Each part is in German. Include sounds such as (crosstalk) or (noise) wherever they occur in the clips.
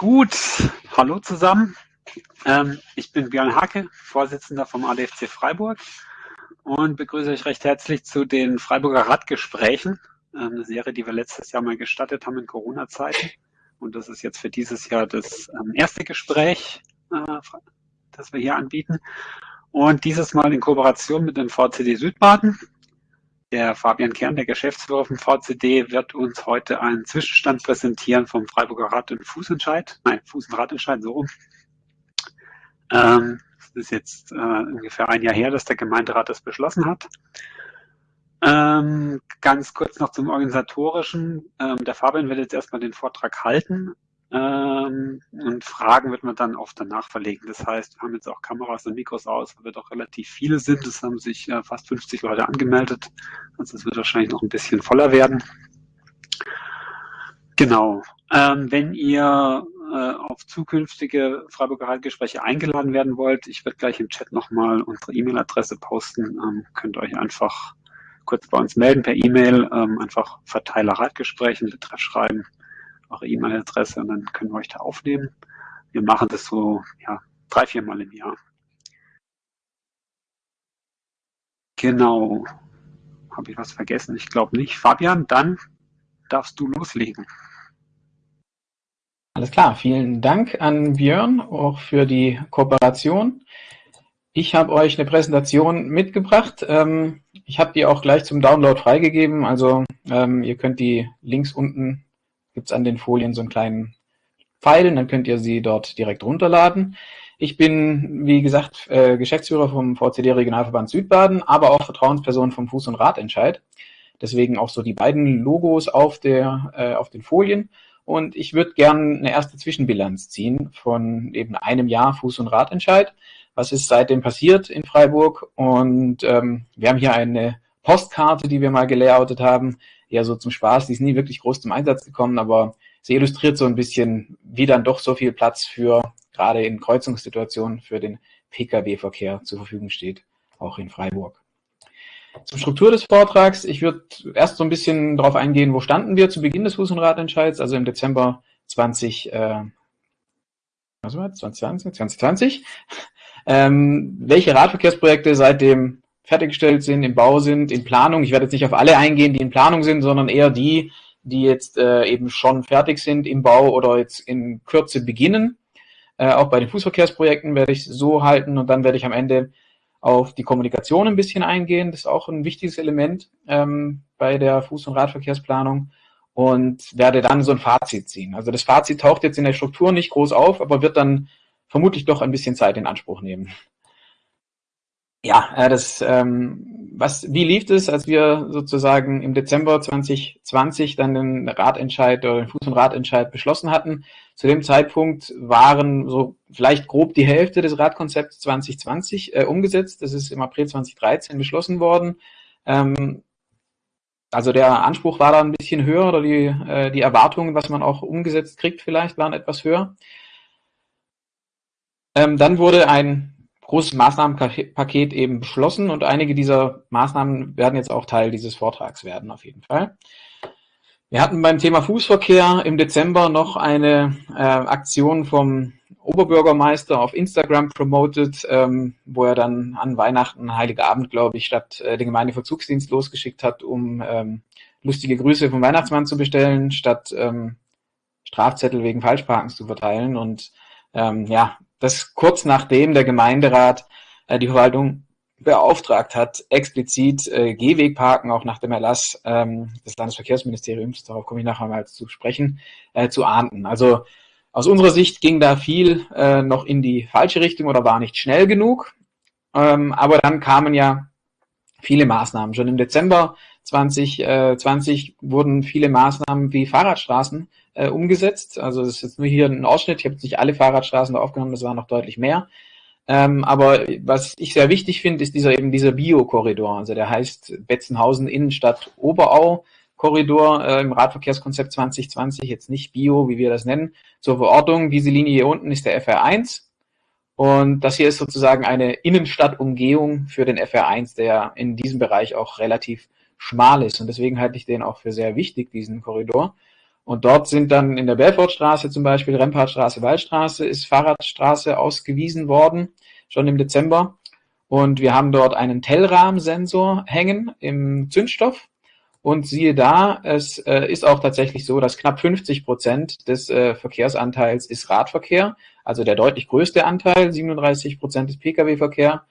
Gut, hallo zusammen. Ähm, ich bin Björn Hacke, Vorsitzender vom ADFC Freiburg und begrüße euch recht herzlich zu den Freiburger Radgesprächen, ähm, eine Serie, die wir letztes Jahr mal gestartet haben in Corona-Zeiten. Und das ist jetzt für dieses Jahr das ähm, erste Gespräch, äh, das wir hier anbieten. Und dieses Mal in Kooperation mit dem VCD Südbaden. Der Fabian Kern, der Geschäftsführer vom VCD, wird uns heute einen Zwischenstand präsentieren vom Freiburger Rad- und Fußentscheid. Nein, Fuß- und Radentscheid, so rum. Ähm, das ist jetzt äh, ungefähr ein Jahr her, dass der Gemeinderat das beschlossen hat. Ähm, ganz kurz noch zum Organisatorischen. Ähm, der Fabian wird jetzt erstmal den Vortrag halten ähm, und Fragen wird man dann oft danach verlegen. Das heißt, wir haben jetzt auch Kameras und Mikros aus, weil wir doch relativ viele sind. Es haben sich äh, fast 50 Leute angemeldet. Also es wird wahrscheinlich noch ein bisschen voller werden. Genau. Ähm, wenn ihr äh, auf zukünftige Freiburger Radgespräche eingeladen werden wollt, ich werde gleich im Chat nochmal unsere E-Mail-Adresse posten. Ähm, könnt ihr euch einfach kurz bei uns melden per E-Mail, ähm, einfach Verteiler Radgesprächen, Betreff schreiben eure E-Mail-Adresse und dann können wir euch da aufnehmen. Wir machen das so ja, drei, vier Mal im Jahr. Genau. Habe ich was vergessen? Ich glaube nicht. Fabian, dann darfst du loslegen. Alles klar, vielen Dank an Björn auch für die Kooperation. Ich habe euch eine Präsentation mitgebracht. Ähm, ich habe die auch gleich zum Download freigegeben. Also ähm, ihr könnt die Links unten gibt es an den Folien so einen kleinen Pfeil, dann könnt ihr sie dort direkt runterladen. Ich bin, wie gesagt, äh, Geschäftsführer vom VCD Regionalverband Südbaden, aber auch Vertrauensperson vom Fuß- und Radentscheid. Deswegen auch so die beiden Logos auf, der, äh, auf den Folien. Und ich würde gerne eine erste Zwischenbilanz ziehen von eben einem Jahr Fuß- und Radentscheid. Was ist seitdem passiert in Freiburg? Und ähm, wir haben hier eine Postkarte, die wir mal gelayoutet haben, eher so zum Spaß. Die ist nie wirklich groß zum Einsatz gekommen, aber sie illustriert so ein bisschen, wie dann doch so viel Platz für, gerade in Kreuzungssituationen, für den Pkw-Verkehr zur Verfügung steht, auch in Freiburg. Zur Struktur des Vortrags. Ich würde erst so ein bisschen darauf eingehen, wo standen wir zu Beginn des Fuß- und Radentscheids, also im Dezember 20, äh, was war 2020, 2020. Ähm, welche Radverkehrsprojekte seitdem fertiggestellt sind, im Bau sind, in Planung. Ich werde jetzt nicht auf alle eingehen, die in Planung sind, sondern eher die, die jetzt äh, eben schon fertig sind im Bau oder jetzt in Kürze beginnen. Äh, auch bei den Fußverkehrsprojekten werde ich so halten und dann werde ich am Ende auf die Kommunikation ein bisschen eingehen. Das ist auch ein wichtiges Element ähm, bei der Fuß- und Radverkehrsplanung und werde dann so ein Fazit ziehen. Also das Fazit taucht jetzt in der Struktur nicht groß auf, aber wird dann vermutlich doch ein bisschen Zeit in Anspruch nehmen. Ja, äh, das, ähm, was, wie lief es, als wir sozusagen im Dezember 2020 dann den Ratentscheid oder den Fuß- und Radentscheid beschlossen hatten? Zu dem Zeitpunkt waren so vielleicht grob die Hälfte des Radkonzepts 2020 äh, umgesetzt. Das ist im April 2013 beschlossen worden. Ähm, also der Anspruch war da ein bisschen höher oder die, äh, die Erwartungen, was man auch umgesetzt kriegt, vielleicht waren etwas höher. Ähm, dann wurde ein großes Maßnahmenpaket eben beschlossen und einige dieser Maßnahmen werden jetzt auch Teil dieses Vortrags werden, auf jeden Fall. Wir hatten beim Thema Fußverkehr im Dezember noch eine äh, Aktion vom Oberbürgermeister auf Instagram promoted, ähm, wo er dann an Weihnachten, Heiliger Abend, glaube ich, statt äh, den Gemeindeverzugsdienst losgeschickt hat, um ähm, lustige Grüße vom Weihnachtsmann zu bestellen, statt ähm, Strafzettel wegen Falschparkens zu verteilen. Und ähm, ja, das kurz nachdem der Gemeinderat äh, die Verwaltung beauftragt hat, explizit äh, Gehwegparken auch nach dem Erlass ähm, des Landesverkehrsministeriums, darauf komme ich nachher mal zu sprechen, äh, zu ahnden. Also aus unserer Sicht ging da viel äh, noch in die falsche Richtung oder war nicht schnell genug. Ähm, aber dann kamen ja viele Maßnahmen. Schon im Dezember 2020 äh, wurden viele Maßnahmen wie Fahrradstraßen äh, umgesetzt. Also das ist jetzt nur hier ein Ausschnitt. Ich habe jetzt nicht alle Fahrradstraßen da aufgenommen, das waren noch deutlich mehr. Ähm, aber was ich sehr wichtig finde, ist dieser eben dieser Bio-Korridor. Also der heißt Betzenhausen Innenstadt Oberau. Korridor äh, im Radverkehrskonzept 2020, jetzt nicht Bio, wie wir das nennen, zur Verortung. Diese Linie hier unten ist der FR1 und das hier ist sozusagen eine Innenstadtumgehung für den FR1, der in diesem Bereich auch relativ schmal ist und deswegen halte ich den auch für sehr wichtig, diesen Korridor. Und dort sind dann in der Belfortstraße zum Beispiel, Rempartstraße, Waldstraße, ist Fahrradstraße ausgewiesen worden, schon im Dezember. Und wir haben dort einen Tellrahmensensor hängen im Zündstoff. Und siehe da, es äh, ist auch tatsächlich so, dass knapp 50 Prozent des äh, Verkehrsanteils ist Radverkehr, also der deutlich größte Anteil, 37 Prozent ist Pkw-Verkehr.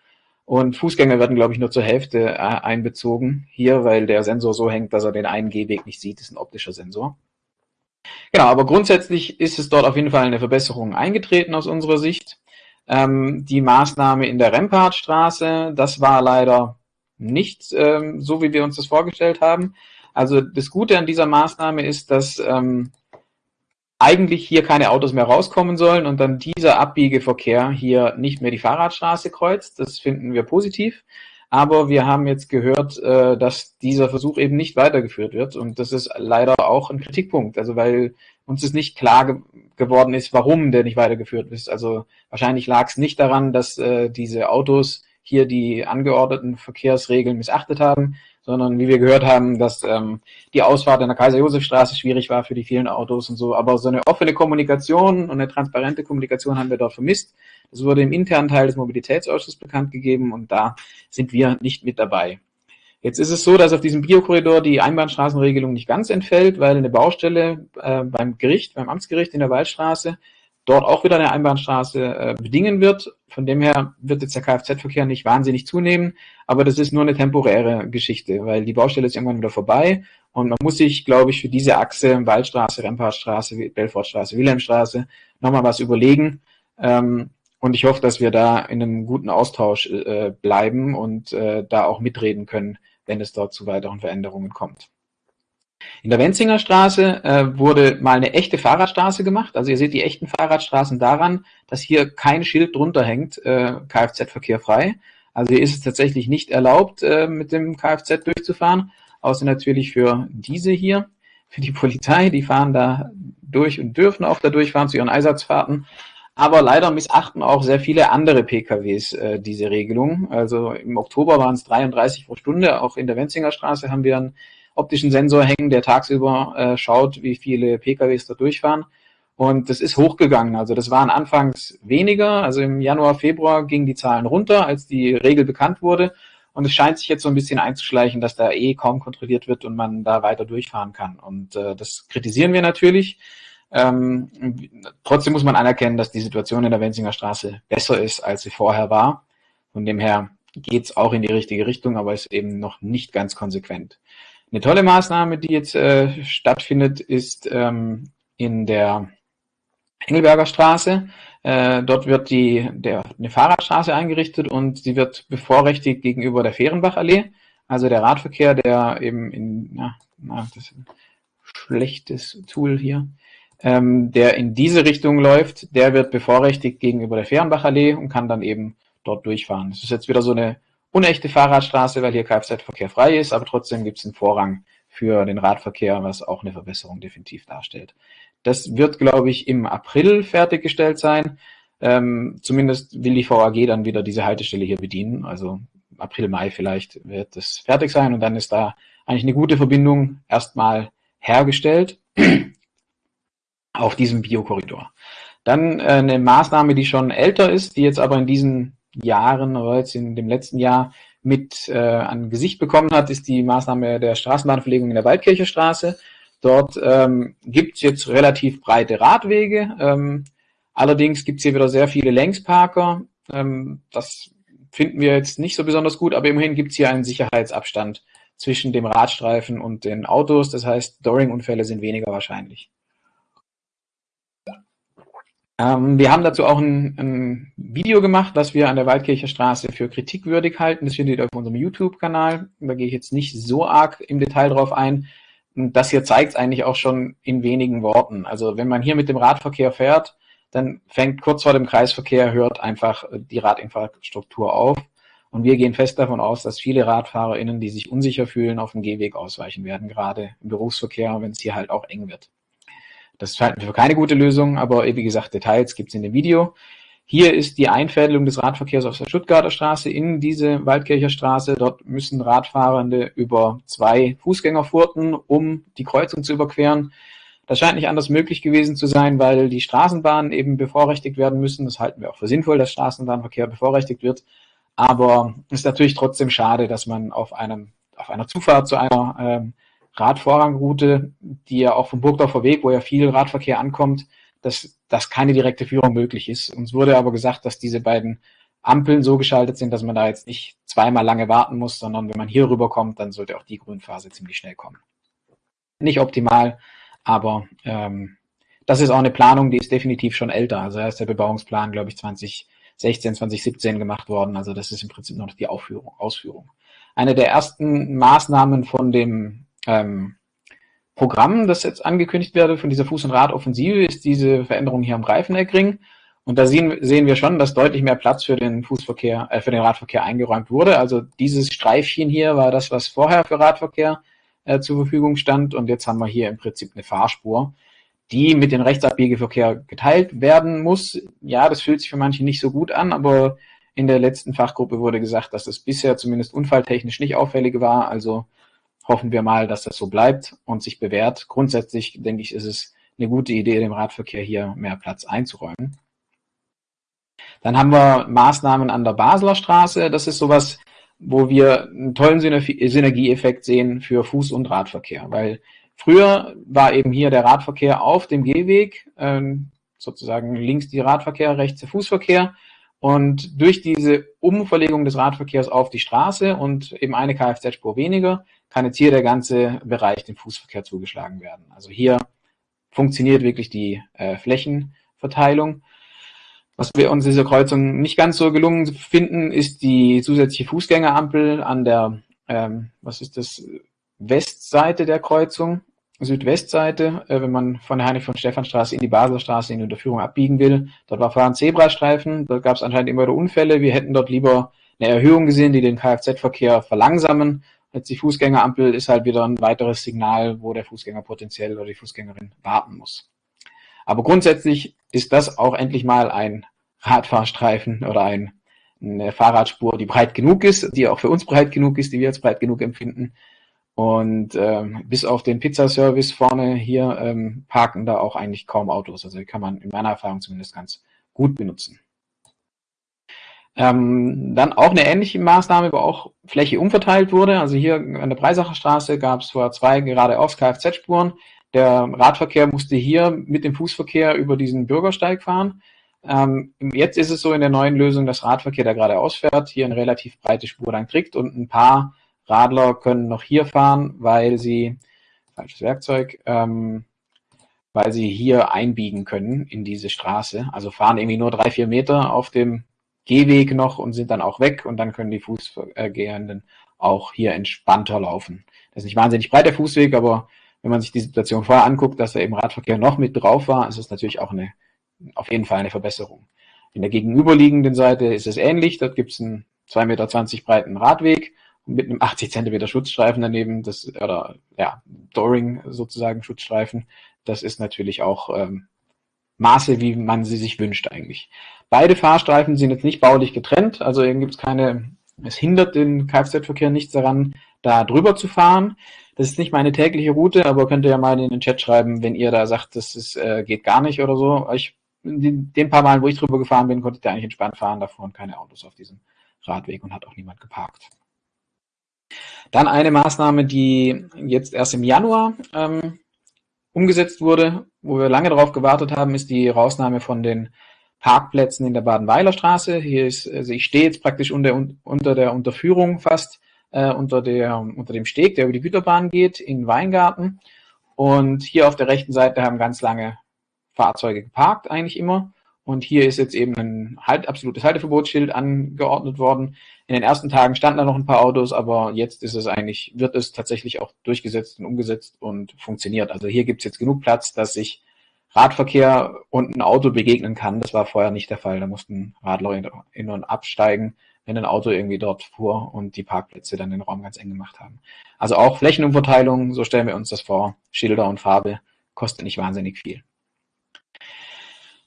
Und Fußgänger werden, glaube ich, nur zur Hälfte äh, einbezogen hier, weil der Sensor so hängt, dass er den einen Gehweg nicht sieht. Das ist ein optischer Sensor. Genau, aber grundsätzlich ist es dort auf jeden Fall eine Verbesserung eingetreten aus unserer Sicht. Ähm, die Maßnahme in der Rempartstraße, das war leider nicht ähm, so, wie wir uns das vorgestellt haben. Also das Gute an dieser Maßnahme ist, dass ähm, eigentlich hier keine Autos mehr rauskommen sollen und dann dieser Abbiegeverkehr hier nicht mehr die Fahrradstraße kreuzt. Das finden wir positiv. Aber wir haben jetzt gehört, äh, dass dieser Versuch eben nicht weitergeführt wird. Und das ist leider auch ein Kritikpunkt. Also weil uns ist nicht klar ge geworden ist, warum der nicht weitergeführt ist. Also wahrscheinlich lag es nicht daran, dass äh, diese Autos hier die angeordneten Verkehrsregeln missachtet haben, sondern wie wir gehört haben, dass ähm, die Ausfahrt in der Kaiser-Josef-Straße schwierig war für die vielen Autos und so. Aber so eine offene Kommunikation und eine transparente Kommunikation haben wir dort vermisst. Das wurde im internen Teil des Mobilitätsausschusses bekannt gegeben und da sind wir nicht mit dabei. Jetzt ist es so, dass auf diesem Biokorridor die Einbahnstraßenregelung nicht ganz entfällt, weil eine Baustelle äh, beim Gericht, beim Amtsgericht in der Waldstraße dort auch wieder eine Einbahnstraße äh, bedingen wird. Von dem her wird jetzt der Kfz-Verkehr nicht wahnsinnig zunehmen, aber das ist nur eine temporäre Geschichte, weil die Baustelle ist irgendwann wieder vorbei und man muss sich, glaube ich, für diese Achse Waldstraße, Rempartstraße, Belfortstraße, Wilhelmstraße nochmal was überlegen. Ähm, und ich hoffe, dass wir da in einem guten Austausch äh, bleiben und äh, da auch mitreden können, wenn es dort zu weiteren Veränderungen kommt. In der Wenzinger Straße äh, wurde mal eine echte Fahrradstraße gemacht. Also ihr seht die echten Fahrradstraßen daran, dass hier kein Schild drunter hängt, äh, Kfz-Verkehr frei. Also hier ist es tatsächlich nicht erlaubt, äh, mit dem Kfz durchzufahren, außer natürlich für diese hier, für die Polizei. Die fahren da durch und dürfen auch da durchfahren zu ihren Einsatzfahrten. Aber leider missachten auch sehr viele andere PKWs äh, diese Regelung. Also im Oktober waren es 33 pro Stunde. Auch in der Wenzinger Straße haben wir einen optischen Sensor hängen, der tagsüber äh, schaut, wie viele PKWs da durchfahren. Und das ist hochgegangen. Also das waren anfangs weniger. Also im Januar, Februar gingen die Zahlen runter, als die Regel bekannt wurde. Und es scheint sich jetzt so ein bisschen einzuschleichen, dass da eh kaum kontrolliert wird und man da weiter durchfahren kann. Und äh, das kritisieren wir natürlich. Ähm, trotzdem muss man anerkennen, dass die Situation in der Wenzinger Straße besser ist, als sie vorher war. Von dem her geht es auch in die richtige Richtung, aber ist eben noch nicht ganz konsequent. Eine tolle Maßnahme, die jetzt äh, stattfindet, ist ähm, in der Engelberger Straße. Äh, dort wird die, der, eine Fahrradstraße eingerichtet und sie wird bevorrechtigt gegenüber der Fehrenbachallee. Also der Radverkehr, der eben in, ja, na, das ist ein schlechtes Tool hier, ähm, der in diese Richtung läuft, der wird bevorrechtigt gegenüber der Fehrenbachallee und kann dann eben dort durchfahren. Das ist jetzt wieder so eine unechte Fahrradstraße, weil hier Kfz-Verkehr frei ist, aber trotzdem gibt es einen Vorrang für den Radverkehr, was auch eine Verbesserung definitiv darstellt. Das wird, glaube ich, im April fertiggestellt sein. Ähm, zumindest will die VAG dann wieder diese Haltestelle hier bedienen. Also April, Mai vielleicht wird das fertig sein und dann ist da eigentlich eine gute Verbindung erstmal hergestellt (clears throat) auf diesem Biokorridor. Dann äh, eine Maßnahme, die schon älter ist, die jetzt aber in diesen Jahren oder jetzt in dem letzten Jahr mit äh, an Gesicht bekommen hat, ist die Maßnahme der Straßenbahnverlegung in der Waldkircher Straße. Dort ähm, gibt es jetzt relativ breite Radwege. Ähm, allerdings gibt es hier wieder sehr viele Längsparker. Ähm, das finden wir jetzt nicht so besonders gut, aber immerhin gibt es hier einen Sicherheitsabstand zwischen dem Radstreifen und den Autos. Das heißt, Doring-Unfälle sind weniger wahrscheinlich. Ähm, wir haben dazu auch ein, ein, Video gemacht, was wir an der Waldkircher Straße für kritikwürdig halten. Das findet ihr auf unserem YouTube-Kanal. Da gehe ich jetzt nicht so arg im Detail drauf ein. Das hier zeigt es eigentlich auch schon in wenigen Worten. Also wenn man hier mit dem Radverkehr fährt, dann fängt kurz vor dem Kreisverkehr, hört einfach die Radinfrastruktur auf. Und wir gehen fest davon aus, dass viele RadfahrerInnen, die sich unsicher fühlen, auf dem Gehweg ausweichen werden, gerade im Berufsverkehr, wenn es hier halt auch eng wird. Das halten wir für keine gute Lösung, aber wie gesagt, Details gibt es in dem Video. Hier ist die Einfädelung des Radverkehrs auf der Stuttgarter Straße in diese Waldkircher Straße. Dort müssen Radfahrende über zwei Fußgängerfurten, um die Kreuzung zu überqueren. Das scheint nicht anders möglich gewesen zu sein, weil die Straßenbahnen eben bevorrechtigt werden müssen. Das halten wir auch für sinnvoll, dass Straßenbahnverkehr bevorrechtigt wird. Aber es ist natürlich trotzdem schade, dass man auf einem auf einer Zufahrt zu einer ähm, Radvorrangroute, die ja auch vom Burgdorfer Weg, wo ja viel Radverkehr ankommt, dass, dass keine direkte Führung möglich ist. Uns wurde aber gesagt, dass diese beiden Ampeln so geschaltet sind, dass man da jetzt nicht zweimal lange warten muss, sondern wenn man hier rüberkommt, dann sollte auch die Grünphase ziemlich schnell kommen. Nicht optimal, aber ähm, das ist auch eine Planung, die ist definitiv schon älter. Also da ist der Bebauungsplan, glaube ich, 2016, 2017 gemacht worden. Also das ist im Prinzip noch die Aufführung, Ausführung. Eine der ersten Maßnahmen von dem ähm, Programm, das jetzt angekündigt werde, von dieser Fuß- und Radoffensive, ist diese Veränderung hier am Reifeneckring. Und da sehen, sehen wir schon, dass deutlich mehr Platz für den Fußverkehr, äh, für den Radverkehr eingeräumt wurde. Also dieses Streifchen hier war das, was vorher für Radverkehr äh, zur Verfügung stand. Und jetzt haben wir hier im Prinzip eine Fahrspur, die mit dem Rechtsabbiegeverkehr geteilt werden muss. Ja, das fühlt sich für manche nicht so gut an, aber in der letzten Fachgruppe wurde gesagt, dass es bisher zumindest unfalltechnisch nicht auffällig war. Also hoffen wir mal, dass das so bleibt und sich bewährt. Grundsätzlich denke ich, ist es eine gute Idee, dem Radverkehr hier mehr Platz einzuräumen. Dann haben wir Maßnahmen an der Basler Straße. Das ist sowas, wo wir einen tollen Synergieeffekt sehen für Fuß- und Radverkehr, weil früher war eben hier der Radverkehr auf dem Gehweg, ähm, sozusagen links die Radverkehr, rechts der Fußverkehr. Und durch diese Umverlegung des Radverkehrs auf die Straße und eben eine Kfz-Spur weniger, kann jetzt hier der ganze Bereich dem Fußverkehr zugeschlagen werden. Also hier funktioniert wirklich die äh, Flächenverteilung. Was wir uns dieser Kreuzung nicht ganz so gelungen finden, ist die zusätzliche Fußgängerampel an der, ähm, was ist das, Westseite der Kreuzung, Südwestseite, äh, wenn man von der Heinrich von Stephanstraße in die Baselstraße in die Unterführung abbiegen will. Dort war vorher ein Zebrastreifen, dort gab es anscheinend immer wieder Unfälle. Wir hätten dort lieber eine Erhöhung gesehen, die den Kfz-Verkehr verlangsamen. Jetzt die Fußgängerampel ist halt wieder ein weiteres Signal, wo der Fußgänger potenziell oder die Fußgängerin warten muss. Aber grundsätzlich ist das auch endlich mal ein Radfahrstreifen oder ein, eine Fahrradspur, die breit genug ist, die auch für uns breit genug ist, die wir als breit genug empfinden. Und ähm, bis auf den Pizzaservice vorne hier ähm, parken da auch eigentlich kaum Autos. Also die kann man in meiner Erfahrung zumindest ganz gut benutzen. Ähm, dann auch eine ähnliche Maßnahme, wo auch Fläche umverteilt wurde. Also hier an der Breisacher Straße gab es vor zwei geradeaus Kfz-Spuren. Der Radverkehr musste hier mit dem Fußverkehr über diesen Bürgersteig fahren. Ähm, jetzt ist es so in der neuen Lösung, dass Radverkehr, der geradeaus fährt, hier eine relativ breite Spur lang kriegt und ein paar Radler können noch hier fahren, weil sie, falsches Werkzeug, ähm, weil sie hier einbiegen können in diese Straße. Also fahren irgendwie nur drei, vier Meter auf dem Gehweg noch und sind dann auch weg und dann können die Fußgehenden auch hier entspannter laufen. Das ist nicht wahnsinnig breit der Fußweg, aber wenn man sich die Situation vorher anguckt, dass da eben Radverkehr noch mit drauf war, ist es natürlich auch eine, auf jeden Fall eine Verbesserung. In der gegenüberliegenden Seite ist es ähnlich. Dort gibt es einen 2,20 Meter breiten Radweg mit einem 80 Zentimeter Schutzstreifen daneben, das, oder ja, Doring sozusagen Schutzstreifen. Das ist natürlich auch ähm, Maße, wie man sie sich wünscht eigentlich. Beide Fahrstreifen sind jetzt nicht baulich getrennt, also gibt es keine, es hindert den Kfz-Verkehr nichts daran, da drüber zu fahren. Das ist nicht meine tägliche Route, aber könnt ihr ja mal in den Chat schreiben, wenn ihr da sagt, das ist, äh, geht gar nicht oder so. Ich, den, den paar Mal, wo ich drüber gefahren bin, konnte ich da eigentlich entspannt fahren. Da fuhren keine Autos auf diesem Radweg und hat auch niemand geparkt. Dann eine Maßnahme, die jetzt erst im Januar ähm, umgesetzt wurde, wo wir lange darauf gewartet haben, ist die Rausnahme von den Parkplätzen in der Badenweiler Straße. Hier ist, also ich stehe jetzt praktisch unter, unter der Unterführung fast äh, unter, der, unter dem Steg, der über die Güterbahn geht, in Weingarten. Und hier auf der rechten Seite haben ganz lange Fahrzeuge geparkt, eigentlich immer. Und hier ist jetzt eben ein halt, absolutes Halteverbotsschild angeordnet worden. In den ersten Tagen standen da noch ein paar Autos, aber jetzt ist es eigentlich, wird es tatsächlich auch durchgesetzt und umgesetzt und funktioniert. Also hier gibt es jetzt genug Platz, dass sich Radverkehr und ein Auto begegnen kann. Das war vorher nicht der Fall. Da mussten Radler in und absteigen wenn ein Auto irgendwie dort fuhr und die Parkplätze dann den Raum ganz eng gemacht haben. Also auch Flächenumverteilung, so stellen wir uns das vor. Schilder und Farbe kostet nicht wahnsinnig viel.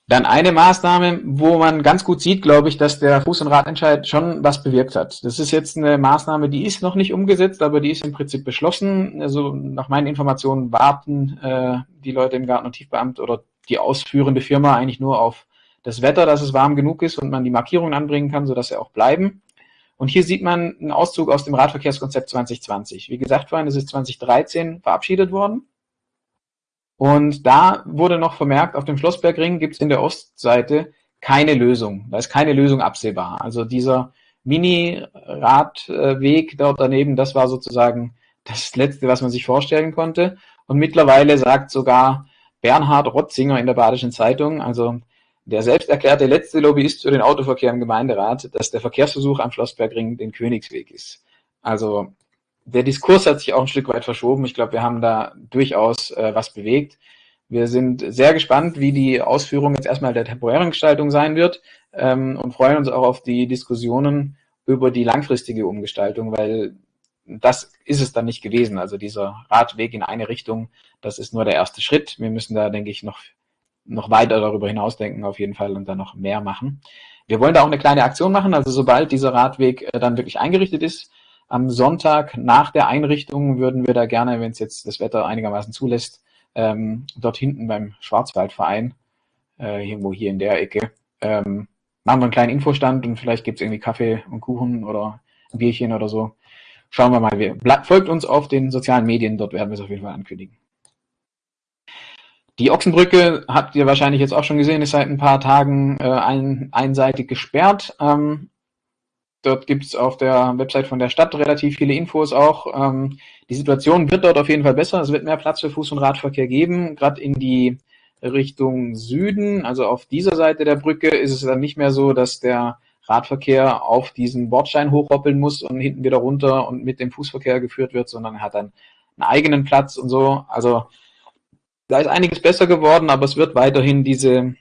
Dann eine Maßnahme, wo man ganz gut sieht, glaube ich, dass der Fuß- und Radentscheid schon was bewirkt hat. Das ist jetzt eine Maßnahme, die ist noch nicht umgesetzt, aber die ist im Prinzip beschlossen. Also nach meinen Informationen warten äh, die Leute im Garten- und Tiefbeamt oder die ausführende Firma eigentlich nur auf das Wetter, dass es warm genug ist und man die Markierungen anbringen kann, sodass sie auch bleiben. Und hier sieht man einen Auszug aus dem Radverkehrskonzept 2020. Wie gesagt vorhin, es ist 2013 verabschiedet worden. Und da wurde noch vermerkt, auf dem Schlossbergring gibt es in der Ostseite keine Lösung. Da ist keine Lösung absehbar. Also dieser Mini-Radweg dort daneben, das war sozusagen das Letzte, was man sich vorstellen konnte. Und mittlerweile sagt sogar Bernhard Rotzinger in der Badischen Zeitung, also der selbst erklärte letzte Lobbyist für den Autoverkehr im Gemeinderat, dass der Verkehrsversuch am Schlossbergring den Königsweg ist. Also der Diskurs hat sich auch ein Stück weit verschoben. Ich glaube, wir haben da durchaus äh, was bewegt. Wir sind sehr gespannt, wie die Ausführung jetzt erstmal der temporären Gestaltung sein wird ähm, und freuen uns auch auf die Diskussionen über die langfristige Umgestaltung, weil das ist es dann nicht gewesen. Also dieser Radweg in eine Richtung, das ist nur der erste Schritt. Wir müssen da, denke ich, noch, noch weiter darüber hinausdenken auf jeden Fall und dann noch mehr machen. Wir wollen da auch eine kleine Aktion machen. Also sobald dieser Radweg äh, dann wirklich eingerichtet ist, am Sonntag nach der Einrichtung würden wir da gerne, wenn es jetzt das Wetter einigermaßen zulässt, ähm, dort hinten beim Schwarzwaldverein, äh, irgendwo hier in der Ecke, ähm, machen wir einen kleinen Infostand und vielleicht gibt es irgendwie Kaffee und Kuchen oder ein Bierchen oder so. Schauen wir mal. Wir, folgt uns auf den sozialen Medien, dort werden wir es auf jeden Fall ankündigen. Die Ochsenbrücke habt ihr wahrscheinlich jetzt auch schon gesehen, ist seit ein paar Tagen äh, ein, einseitig gesperrt. Ähm, Dort gibt es auf der Website von der Stadt relativ viele Infos auch. Ähm, die Situation wird dort auf jeden Fall besser. Es wird mehr Platz für Fuß- und Radverkehr geben, gerade in die Richtung Süden. Also auf dieser Seite der Brücke ist es dann nicht mehr so, dass der Radverkehr auf diesen Bordstein hochhoppeln muss und hinten wieder runter und mit dem Fußverkehr geführt wird, sondern er hat dann einen eigenen Platz und so. Also da ist einiges besser geworden, aber es wird weiterhin diese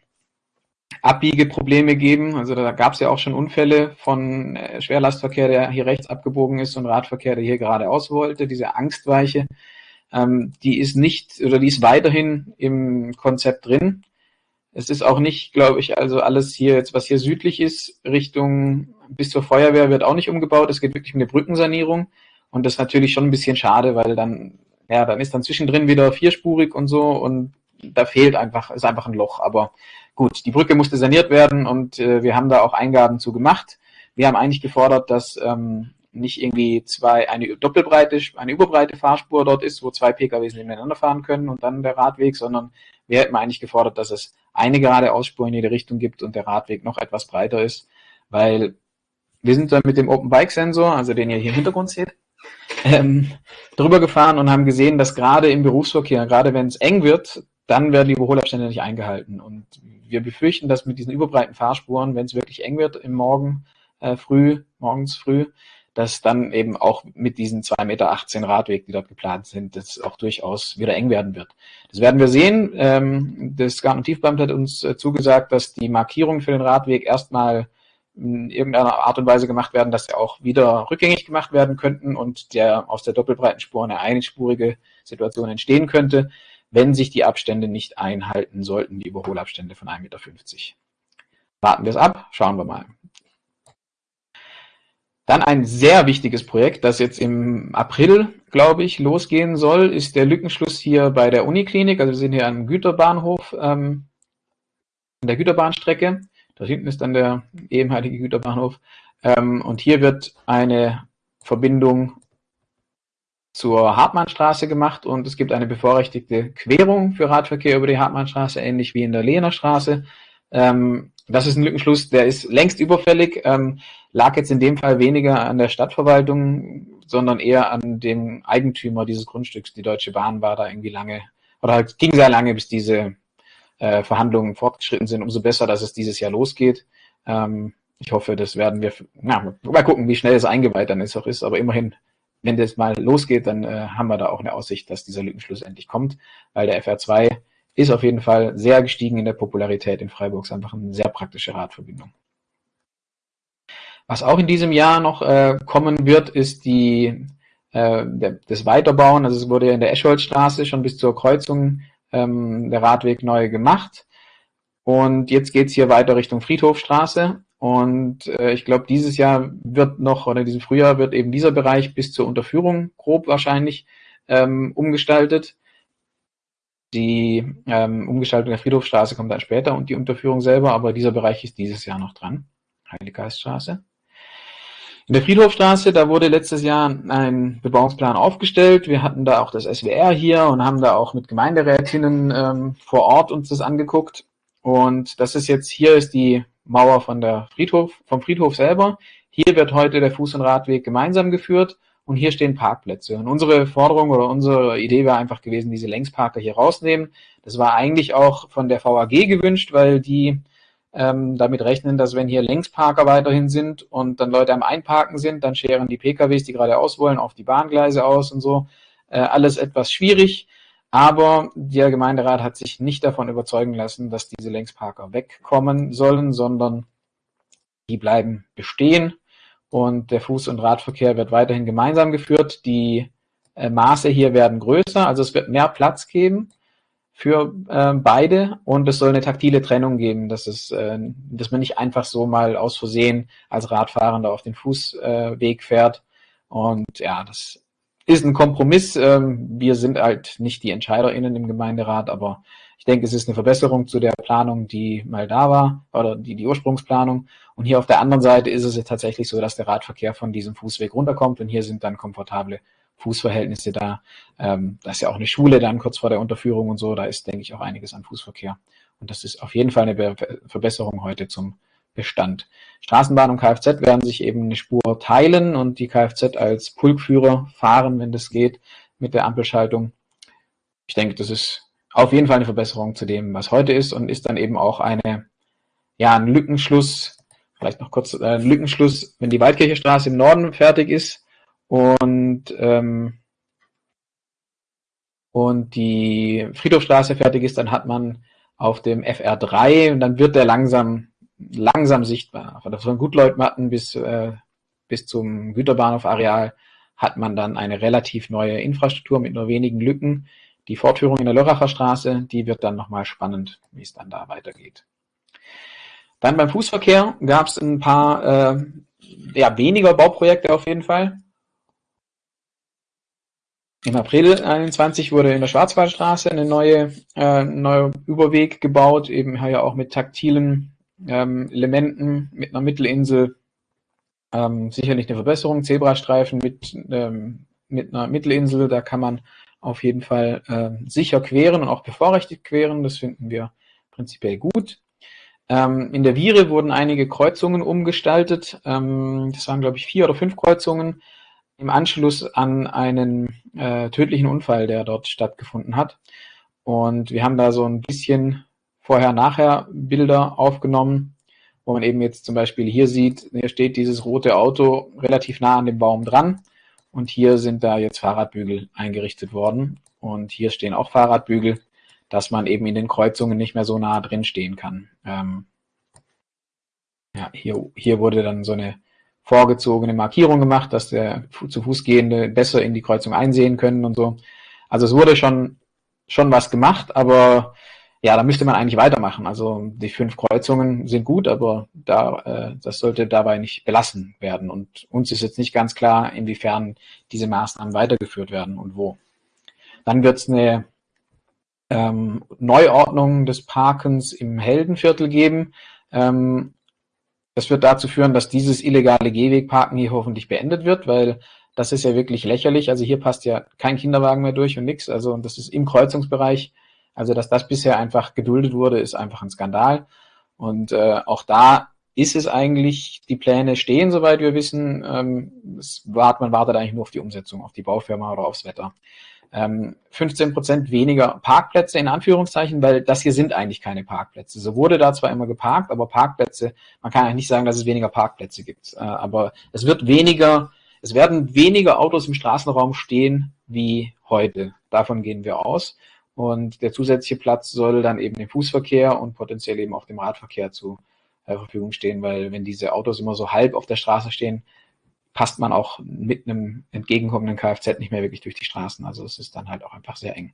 Abbiegeprobleme geben. Also da gab es ja auch schon Unfälle von äh, Schwerlastverkehr, der hier rechts abgebogen ist und Radverkehr, der hier geradeaus wollte. Diese Angstweiche, ähm, die ist nicht oder die ist weiterhin im Konzept drin. Es ist auch nicht, glaube ich, also alles hier jetzt, was hier südlich ist, Richtung bis zur Feuerwehr wird auch nicht umgebaut. Es geht wirklich um eine Brückensanierung. Und das ist natürlich schon ein bisschen schade, weil dann, ja, dann ist dann zwischendrin wieder vierspurig und so und da fehlt einfach, ist einfach ein Loch. Aber Gut, die Brücke musste saniert werden und äh, wir haben da auch Eingaben zu gemacht. Wir haben eigentlich gefordert, dass ähm, nicht irgendwie zwei, eine doppelbreite, eine überbreite Fahrspur dort ist, wo zwei PKWs nebeneinander fahren können und dann der Radweg, sondern wir hätten eigentlich gefordert, dass es eine gerade Ausspur in jede Richtung gibt und der Radweg noch etwas breiter ist, weil wir sind dann mit dem Open Bike Sensor, also den ihr hier im Hintergrund seht, ähm, drüber gefahren und haben gesehen, dass gerade im Berufsverkehr, gerade wenn es eng wird, dann werden die Überholabstände nicht eingehalten. Und wir befürchten, dass mit diesen überbreiten Fahrspuren, wenn es wirklich eng wird im Morgen äh, früh, morgens früh, dass dann eben auch mit diesen 2,18 Meter Radweg, die dort geplant sind, das auch durchaus wieder eng werden wird. Das werden wir sehen. Ähm, das Garten- und Tiefbeamt hat uns äh, zugesagt, dass die Markierungen für den Radweg erstmal in irgendeiner Art und Weise gemacht werden, dass sie auch wieder rückgängig gemacht werden könnten und der aus der doppelbreiten Spur eine einspurige Situation entstehen könnte wenn sich die Abstände nicht einhalten sollten, die Überholabstände von 1,50 Meter. Warten wir es ab, schauen wir mal. Dann ein sehr wichtiges Projekt, das jetzt im April, glaube ich, losgehen soll, ist der Lückenschluss hier bei der Uniklinik. Also wir sind hier am Güterbahnhof, ähm, an der Güterbahnstrecke. Da hinten ist dann der ehemalige Güterbahnhof. Ähm, und hier wird eine Verbindung zur Hartmannstraße gemacht und es gibt eine bevorrechtigte Querung für Radverkehr über die Hartmannstraße, ähnlich wie in der Lehner Straße. Ähm, das ist ein Lückenschluss, der ist längst überfällig, ähm, lag jetzt in dem Fall weniger an der Stadtverwaltung, sondern eher an dem Eigentümer dieses Grundstücks. Die Deutsche Bahn war da irgendwie lange, oder halt ging sehr lange, bis diese äh, Verhandlungen fortgeschritten sind. Umso besser, dass es dieses Jahr losgeht. Ähm, ich hoffe, das werden wir, na, mal gucken, wie schnell es eingeweiht dann ist, auch ist, aber immerhin wenn das mal losgeht, dann äh, haben wir da auch eine Aussicht, dass dieser Lückenschluss endlich kommt, weil der FR2 ist auf jeden Fall sehr gestiegen in der Popularität in Freiburg, ist einfach eine sehr praktische Radverbindung. Was auch in diesem Jahr noch äh, kommen wird, ist die, äh, der, das Weiterbauen. Also es wurde ja in der Escholzstraße schon bis zur Kreuzung ähm, der Radweg neu gemacht. Und jetzt geht's hier weiter Richtung Friedhofstraße. Und äh, ich glaube, dieses Jahr wird noch, oder diesem Frühjahr wird eben dieser Bereich bis zur Unterführung grob wahrscheinlich ähm, umgestaltet. Die ähm, Umgestaltung der Friedhofstraße kommt dann später und die Unterführung selber, aber dieser Bereich ist dieses Jahr noch dran. Heiliggeiststraße. In der Friedhofstraße, da wurde letztes Jahr ein Bebauungsplan aufgestellt. Wir hatten da auch das SWR hier und haben da auch mit Gemeinderätinnen ähm, vor Ort uns das angeguckt. Und das ist jetzt, hier ist die Mauer von der Friedhof, vom Friedhof selber. Hier wird heute der Fuß- und Radweg gemeinsam geführt und hier stehen Parkplätze. Und unsere Forderung oder unsere Idee war einfach gewesen, diese Längsparker hier rausnehmen. Das war eigentlich auch von der VAG gewünscht, weil die ähm, damit rechnen, dass wenn hier Längsparker weiterhin sind und dann Leute am Einparken sind, dann scheren die PKWs, die geradeaus wollen, auf die Bahngleise aus und so. Äh, alles etwas schwierig. Aber der Gemeinderat hat sich nicht davon überzeugen lassen, dass diese Längsparker wegkommen sollen, sondern die bleiben bestehen und der Fuß- und Radverkehr wird weiterhin gemeinsam geführt. Die äh, Maße hier werden größer, also es wird mehr Platz geben für äh, beide und es soll eine taktile Trennung geben, dass es, äh, dass man nicht einfach so mal aus Versehen als Radfahrender auf den Fußweg äh, fährt. Und ja, das ist ein Kompromiss. Ähm, wir sind halt nicht die EntscheiderInnen im Gemeinderat, aber ich denke, es ist eine Verbesserung zu der Planung, die mal da war, oder die, die Ursprungsplanung. Und hier auf der anderen Seite ist es tatsächlich so, dass der Radverkehr von diesem Fußweg runterkommt und hier sind dann komfortable Fußverhältnisse da. Ähm, da ist ja auch eine Schule dann kurz vor der Unterführung und so. Da ist, denke ich, auch einiges an Fußverkehr. Und das ist auf jeden Fall eine Be Verbesserung heute zum Bestand. Straßenbahn und Kfz werden sich eben eine Spur teilen und die Kfz als Pulkführer fahren, wenn das geht, mit der Ampelschaltung. Ich denke, das ist auf jeden Fall eine Verbesserung zu dem, was heute ist und ist dann eben auch eine, ja, ein Lückenschluss, vielleicht noch kurz äh, ein Lückenschluss, wenn die Waldkircherstraße im Norden fertig ist, und, ähm, und die Friedhofstraße fertig ist, dann hat man auf dem FR3 und dann wird der langsam, langsam sichtbar. Von Gutleutmatten bis, äh, bis zum Güterbahnhof-Areal hat man dann eine relativ neue Infrastruktur mit nur wenigen Lücken. Die Fortführung in der Lörracher Straße, die wird dann nochmal spannend, wie es dann da weitergeht. Dann beim Fußverkehr gab es ein paar äh, ja, weniger Bauprojekte auf jeden Fall. Im April 21 wurde in der Schwarzwaldstraße eine neue, äh, neue Überweg gebaut, eben ja auch mit taktilen ähm, Elementen, mit einer Mittelinsel. Ähm, sicherlich eine Verbesserung. Zebrastreifen mit, ähm, mit einer Mittelinsel, da kann man auf jeden Fall äh, sicher queren und auch bevorrechtigt queren. Das finden wir prinzipiell gut. Ähm, in der Viere wurden einige Kreuzungen umgestaltet. Ähm, das waren, glaube ich, vier oder fünf Kreuzungen im Anschluss an einen äh, tödlichen Unfall, der dort stattgefunden hat. Und wir haben da so ein bisschen vorher-nachher Bilder aufgenommen, wo man eben jetzt zum Beispiel hier sieht, hier steht dieses rote Auto relativ nah an dem Baum dran und hier sind da jetzt Fahrradbügel eingerichtet worden und hier stehen auch Fahrradbügel, dass man eben in den Kreuzungen nicht mehr so nah drin stehen kann. Ähm, ja, hier, hier wurde dann so eine vorgezogene Markierung gemacht, dass der zu Fuß gehende besser in die Kreuzung einsehen können und so. Also es wurde schon, schon was gemacht, aber ja, da müsste man eigentlich weitermachen. Also die fünf Kreuzungen sind gut, aber da, äh, das sollte dabei nicht belassen werden. Und uns ist jetzt nicht ganz klar, inwiefern diese Maßnahmen weitergeführt werden und wo. Dann wird es eine ähm, Neuordnung des Parkens im Heldenviertel geben. Ähm, das wird dazu führen, dass dieses illegale Gehwegparken hier hoffentlich beendet wird, weil das ist ja wirklich lächerlich. Also hier passt ja kein Kinderwagen mehr durch und nichts. Also das ist im Kreuzungsbereich. Also dass das bisher einfach geduldet wurde, ist einfach ein Skandal. Und äh, auch da ist es eigentlich, die Pläne stehen, soweit wir wissen. Ähm, es wart, man wartet eigentlich nur auf die Umsetzung, auf die Baufirma oder aufs Wetter ähm, 15 Prozent weniger Parkplätze in Anführungszeichen, weil das hier sind eigentlich keine Parkplätze. So wurde da zwar immer geparkt, aber Parkplätze, man kann eigentlich nicht sagen, dass es weniger Parkplätze gibt. Äh, aber es wird weniger, es werden weniger Autos im Straßenraum stehen wie heute. Davon gehen wir aus. Und der zusätzliche Platz soll dann eben dem Fußverkehr und potenziell eben auch dem Radverkehr zur Verfügung stehen, weil wenn diese Autos immer so halb auf der Straße stehen, passt man auch mit einem entgegenkommenden Kfz nicht mehr wirklich durch die Straßen. Also es ist dann halt auch einfach sehr eng.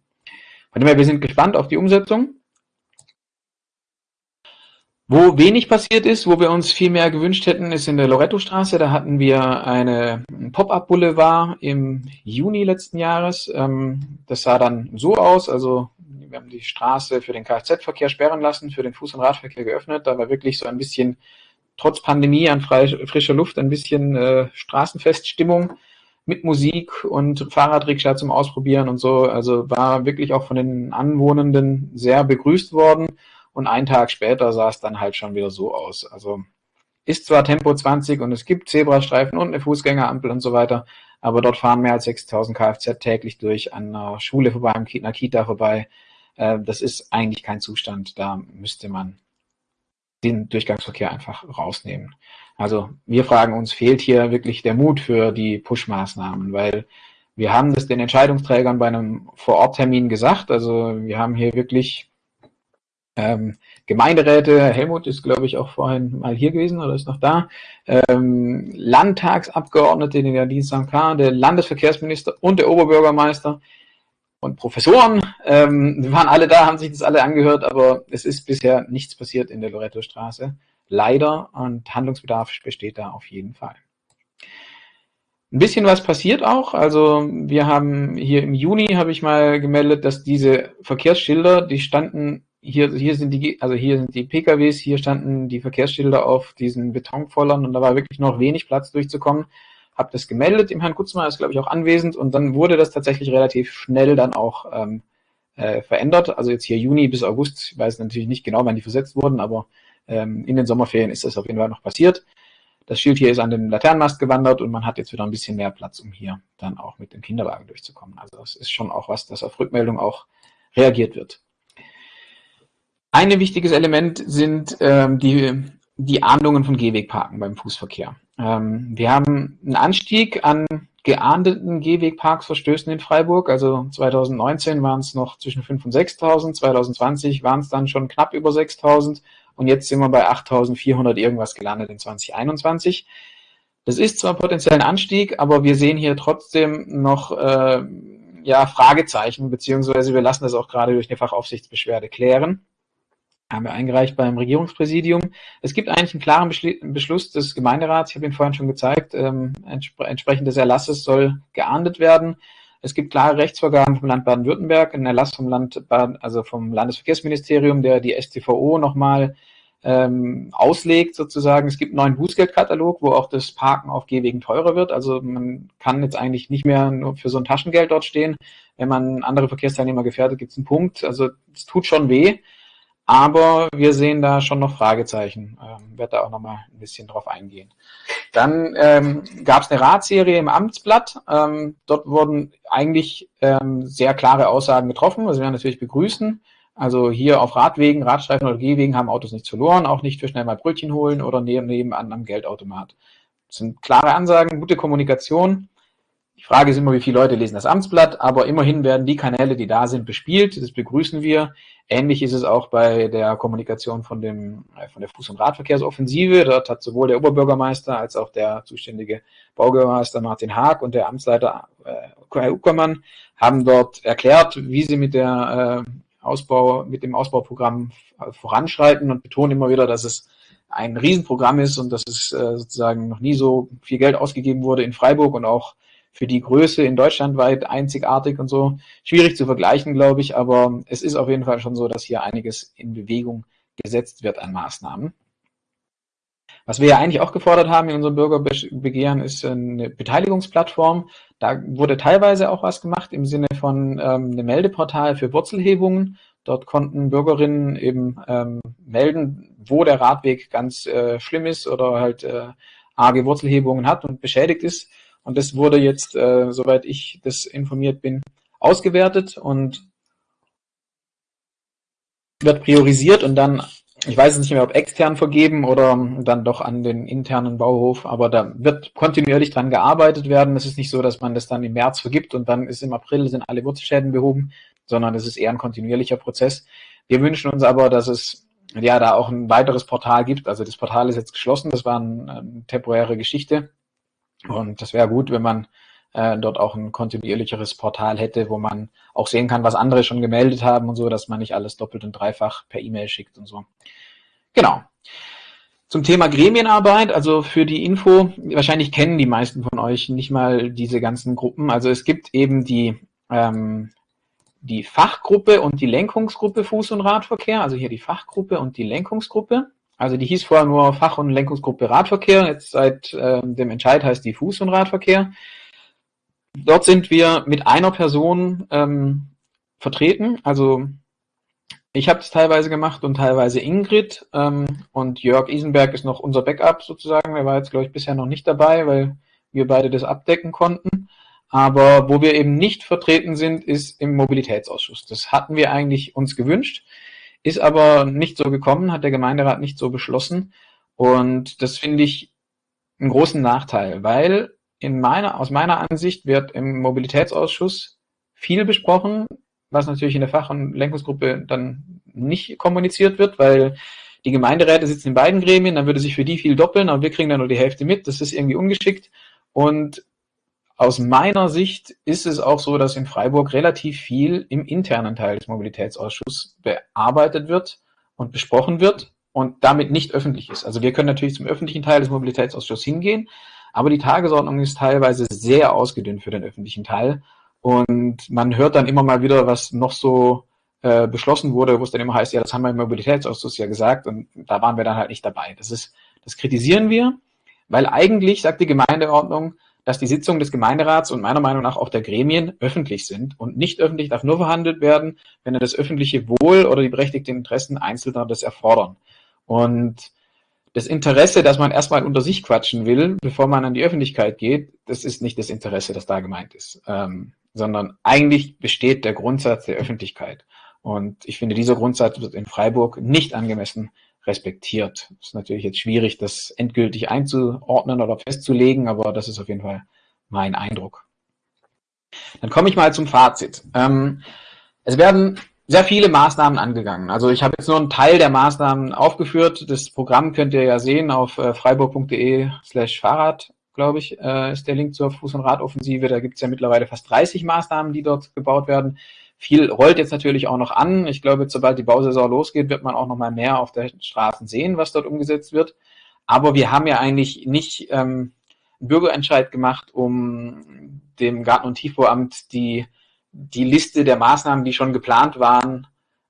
Von dem her, wir sind gespannt auf die Umsetzung. Wo wenig passiert ist, wo wir uns viel mehr gewünscht hätten, ist in der Loretto-Straße. Da hatten wir eine Pop-up-Boulevard im Juni letzten Jahres. Ähm, das sah dann so aus, also wir haben die Straße für den Kfz-Verkehr sperren lassen, für den Fuß- und Radverkehr geöffnet. Da war wirklich so ein bisschen, trotz Pandemie an frischer Luft, ein bisschen äh, Straßenfeststimmung mit Musik und Fahrradrikscha zum Ausprobieren und so. Also war wirklich auch von den Anwohnenden sehr begrüßt worden. Und einen Tag später sah es dann halt schon wieder so aus. Also ist zwar Tempo 20 und es gibt Zebrastreifen und eine Fußgängerampel und so weiter, aber dort fahren mehr als 6000 Kfz täglich durch an einer Schule vorbei, an einer Kita vorbei. Äh, das ist eigentlich kein Zustand. Da müsste man den Durchgangsverkehr einfach rausnehmen. Also wir fragen uns, fehlt hier wirklich der Mut für die Push-Maßnahmen, weil wir haben das den Entscheidungsträgern bei einem Vororttermin gesagt. Also wir haben hier wirklich ähm, Gemeinderäte, Helmut ist, glaube ich, auch vorhin mal hier gewesen oder ist noch da, ähm, Landtagsabgeordnete, den Nadine Sankar, der Landesverkehrsminister und der Oberbürgermeister und Professoren, ähm, waren alle da, haben sich das alle angehört, aber es ist bisher nichts passiert in der Loretto-Straße. Leider und Handlungsbedarf besteht da auf jeden Fall. Ein bisschen was passiert auch. Also wir haben hier im Juni habe ich mal gemeldet, dass diese Verkehrsschilder, die standen hier, hier sind die, also hier sind die PKWs, hier standen die Verkehrsschilder auf diesen Betonvollern und da war wirklich noch wenig Platz durchzukommen. Hab das gemeldet, im Herrn Kutzmann ist, glaube ich, auch anwesend und dann wurde das tatsächlich relativ schnell dann auch ähm, äh, verändert. Also jetzt hier Juni bis August, ich weiß natürlich nicht genau, wann die versetzt wurden, aber ähm, in den Sommerferien ist das auf jeden Fall noch passiert. Das Schild hier ist an den Laternenmast gewandert und man hat jetzt wieder ein bisschen mehr Platz, um hier dann auch mit dem Kinderwagen durchzukommen. Also das ist schon auch was, das auf Rückmeldung auch reagiert wird. Ein wichtiges Element sind ähm, die, die Ahndungen von Gehwegparken beim Fußverkehr. Ähm, wir haben einen Anstieg an geahndeten Gehwegparksverstößen in Freiburg. Also 2019 waren es noch zwischen 5.000 und 6.000, 2020 waren es dann schon knapp über 6.000 und jetzt sind wir bei 8.400 irgendwas gelandet in 2021. Das ist zwar potenziell ein Anstieg, aber wir sehen hier trotzdem noch äh, ja, Fragezeichen, beziehungsweise wir lassen das auch gerade durch eine Fachaufsichtsbeschwerde klären haben wir eingereicht beim Regierungspräsidium. Es gibt eigentlich einen klaren Beschluss des Gemeinderats, ich habe ihn vorhin schon gezeigt, ähm, entspre entsprechend des Erlasses soll geahndet werden. Es gibt klare Rechtsvorgaben vom Land Baden-Württemberg, ein Erlass vom Land Baden, also vom Landesverkehrsministerium, der die STVO nochmal ähm, auslegt sozusagen. Es gibt einen neuen Bußgeldkatalog, wo auch das Parken auf Gehwegen teurer wird. Also man kann jetzt eigentlich nicht mehr nur für so ein Taschengeld dort stehen. Wenn man andere Verkehrsteilnehmer gefährdet, gibt es einen Punkt. Also es tut schon weh. Aber wir sehen da schon noch Fragezeichen. Ähm, werde da auch noch mal ein bisschen drauf eingehen. Dann ähm, gab es eine Ratserie im Amtsblatt. Ähm, dort wurden eigentlich ähm, sehr klare Aussagen getroffen, was wir natürlich begrüßen. Also hier auf Radwegen, Radstreifen oder Gehwegen haben Autos nichts verloren, auch nicht für schnell mal Brötchen holen oder nebenan am Geldautomat. Das sind klare Ansagen, gute Kommunikation. Die Frage ist immer, wie viele Leute lesen das Amtsblatt, aber immerhin werden die Kanäle, die da sind, bespielt. Das begrüßen wir. Ähnlich ist es auch bei der Kommunikation von, dem, äh, von der Fuß- und Radverkehrsoffensive. Dort hat sowohl der Oberbürgermeister als auch der zuständige Baubürgermeister Martin Haag und der Amtsleiter äh, Uckermann haben dort erklärt, wie sie mit der äh, Ausbau, mit dem Ausbauprogramm voranschreiten und betonen immer wieder, dass es ein Riesenprogramm ist und dass es äh, sozusagen noch nie so viel Geld ausgegeben wurde in Freiburg und auch für die Größe in Deutschland weit einzigartig und so. Schwierig zu vergleichen, glaube ich, aber es ist auf jeden Fall schon so, dass hier einiges in Bewegung gesetzt wird an Maßnahmen. Was wir ja eigentlich auch gefordert haben in unserem Bürgerbegehren ist eine Beteiligungsplattform. Da wurde teilweise auch was gemacht im Sinne von ähm, einem Meldeportal für Wurzelhebungen. Dort konnten Bürgerinnen eben ähm, melden, wo der Radweg ganz äh, schlimm ist oder halt äh, arge Wurzelhebungen hat und beschädigt ist. Und das wurde jetzt, äh, soweit ich das informiert bin, ausgewertet und wird priorisiert und dann, ich weiß es nicht mehr, ob extern vergeben oder dann doch an den internen Bauhof, aber da wird kontinuierlich dran gearbeitet werden. Es ist nicht so, dass man das dann im März vergibt und dann ist im April sind alle Wurzelschäden behoben, sondern es ist eher ein kontinuierlicher Prozess. Wir wünschen uns aber, dass es ja da auch ein weiteres Portal gibt. Also das Portal ist jetzt geschlossen, das war eine, eine temporäre Geschichte. Und das wäre gut, wenn man äh, dort auch ein kontinuierlicheres Portal hätte, wo man auch sehen kann, was andere schon gemeldet haben und so, dass man nicht alles doppelt und dreifach per E-Mail schickt und so. genau. Zum Thema Gremienarbeit, also für die Info, wahrscheinlich kennen die meisten von euch nicht mal diese ganzen Gruppen. Also es gibt eben die, ähm, die Fachgruppe und die Lenkungsgruppe Fuß- und Radverkehr, also hier die Fachgruppe und die Lenkungsgruppe. Also die hieß vorher nur Fach- und Lenkungsgruppe Radverkehr, jetzt seit äh, dem Entscheid heißt die Fuß- und Radverkehr. Dort sind wir mit einer Person ähm, vertreten, also ich habe es teilweise gemacht und teilweise Ingrid ähm, und Jörg Isenberg ist noch unser Backup sozusagen. Er war jetzt, glaube ich, bisher noch nicht dabei, weil wir beide das abdecken konnten. Aber wo wir eben nicht vertreten sind, ist im Mobilitätsausschuss. Das hatten wir eigentlich uns gewünscht, ist aber nicht so gekommen, hat der Gemeinderat nicht so beschlossen. Und das finde ich einen großen Nachteil, weil in meiner, aus meiner Ansicht wird im Mobilitätsausschuss viel besprochen, was natürlich in der Fach- und Lenkungsgruppe dann nicht kommuniziert wird, weil die Gemeinderäte sitzen in beiden Gremien, dann würde sich für die viel doppeln, aber wir kriegen dann nur die Hälfte mit. Das ist irgendwie ungeschickt. Und aus meiner Sicht ist es auch so, dass in Freiburg relativ viel im internen Teil des Mobilitätsausschusses bearbeitet wird und besprochen wird und damit nicht öffentlich ist. Also wir können natürlich zum öffentlichen Teil des Mobilitätsausschusses hingehen, aber die Tagesordnung ist teilweise sehr ausgedünnt für den öffentlichen Teil. Und man hört dann immer mal wieder, was noch so äh, beschlossen wurde, wo es dann immer heißt, ja, das haben wir im Mobilitätsausschuss ja gesagt und da waren wir dann halt nicht dabei. Das ist, das kritisieren wir, weil eigentlich sagt die Gemeindeordnung, dass die Sitzungen des Gemeinderats und meiner Meinung nach auch der Gremien öffentlich sind und nicht öffentlich darf nur verhandelt werden, wenn er das öffentliche Wohl oder die berechtigten Interessen Einzelner das erfordern. Und das Interesse, dass man erstmal unter sich quatschen will, bevor man an die Öffentlichkeit geht, das ist nicht das Interesse, das da gemeint ist. Ähm, sondern eigentlich besteht der Grundsatz der Öffentlichkeit. Und ich finde, dieser Grundsatz wird in Freiburg nicht angemessen respektiert. Es ist natürlich jetzt schwierig, das endgültig einzuordnen oder festzulegen, aber das ist auf jeden Fall mein Eindruck. Dann komme ich mal zum Fazit. Ähm, es werden sehr viele Maßnahmen angegangen. Also ich habe jetzt nur einen Teil der Maßnahmen aufgeführt. Das Programm könnt ihr ja sehen auf äh, freiburg.de slash Fahrrad glaube ich, äh, ist der Link zur Fuß- und Radoffensive. Da gibt es ja mittlerweile fast 30 Maßnahmen, die dort gebaut werden. Viel rollt jetzt natürlich auch noch an. Ich glaube, sobald die Bausaison losgeht, wird man auch noch mal mehr auf der Straßen sehen, was dort umgesetzt wird. Aber wir haben ja eigentlich nicht ähm, einen Bürgerentscheid gemacht, um dem Garten- und Tiefbauamt die, die Liste der Maßnahmen, die schon geplant waren,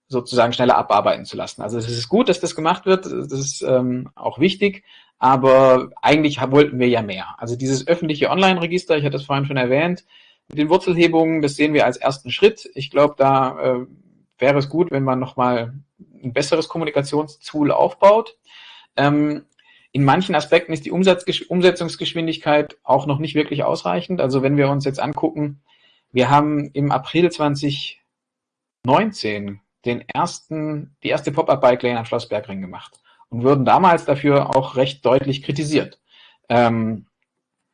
sozusagen schneller abarbeiten zu lassen. Also es ist gut, dass das gemacht wird, das ist ähm, auch wichtig, aber eigentlich wollten wir ja mehr. Also dieses öffentliche Online-Register, ich hatte es vorhin schon erwähnt, mit den Wurzelhebungen, das sehen wir als ersten Schritt. Ich glaube, da äh, wäre es gut, wenn man nochmal ein besseres Kommunikationstool aufbaut. Ähm, in manchen Aspekten ist die Umsetzungsgeschwindigkeit auch noch nicht wirklich ausreichend. Also wenn wir uns jetzt angucken, wir haben im April 2019 den ersten, die erste Pop-Up-Bike-Lane am Schlossbergring gemacht und wurden damals dafür auch recht deutlich kritisiert. Ähm,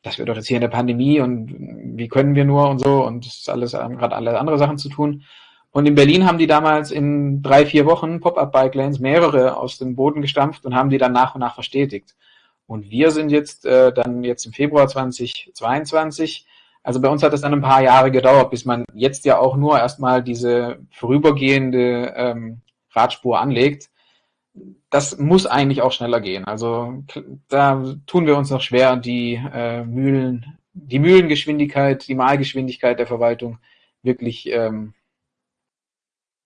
das wird doch jetzt hier in der Pandemie und wie können wir nur und so und das ist alles gerade alle andere Sachen zu tun. Und in Berlin haben die damals in drei, vier Wochen Pop-Up-Bike-Lanes mehrere aus dem Boden gestampft und haben die dann nach und nach verstetigt. Und wir sind jetzt äh, dann jetzt im Februar 2022 also bei uns hat es dann ein paar Jahre gedauert, bis man jetzt ja auch nur erstmal diese vorübergehende ähm, Radspur anlegt. Das muss eigentlich auch schneller gehen. Also da tun wir uns noch schwer, die äh, Mühlen, die Mühlengeschwindigkeit, die Malgeschwindigkeit der Verwaltung wirklich ähm,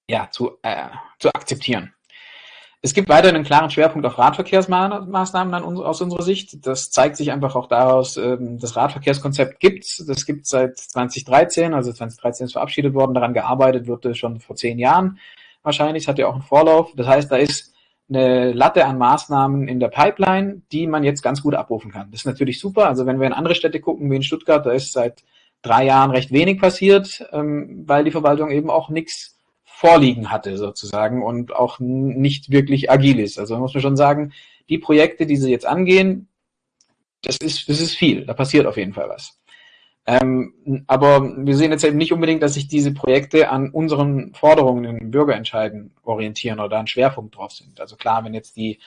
ja, zu, äh, zu akzeptieren. Es gibt weiter einen klaren Schwerpunkt auf Radverkehrsmaßnahmen aus unserer Sicht. Das zeigt sich einfach auch daraus, ähm, das Radverkehrskonzept gibt's. Das gibt es seit 2013, also 2013 ist verabschiedet worden. Daran gearbeitet wurde schon vor zehn Jahren wahrscheinlich. Es hat ja auch einen Vorlauf. Das heißt, da ist eine Latte an Maßnahmen in der Pipeline, die man jetzt ganz gut abrufen kann. Das ist natürlich super. Also wenn wir in andere Städte gucken, wie in Stuttgart, da ist seit drei Jahren recht wenig passiert, ähm, weil die Verwaltung eben auch nichts vorliegen hatte sozusagen und auch nicht wirklich agil ist. Also muss man schon sagen, die Projekte, die sie jetzt angehen, das ist, das ist viel. Da passiert auf jeden Fall was. Ähm, aber wir sehen jetzt eben nicht unbedingt, dass sich diese Projekte an unseren Forderungen in Bürgerentscheiden orientieren oder da ein Schwerpunkt drauf sind. Also klar, wenn jetzt die,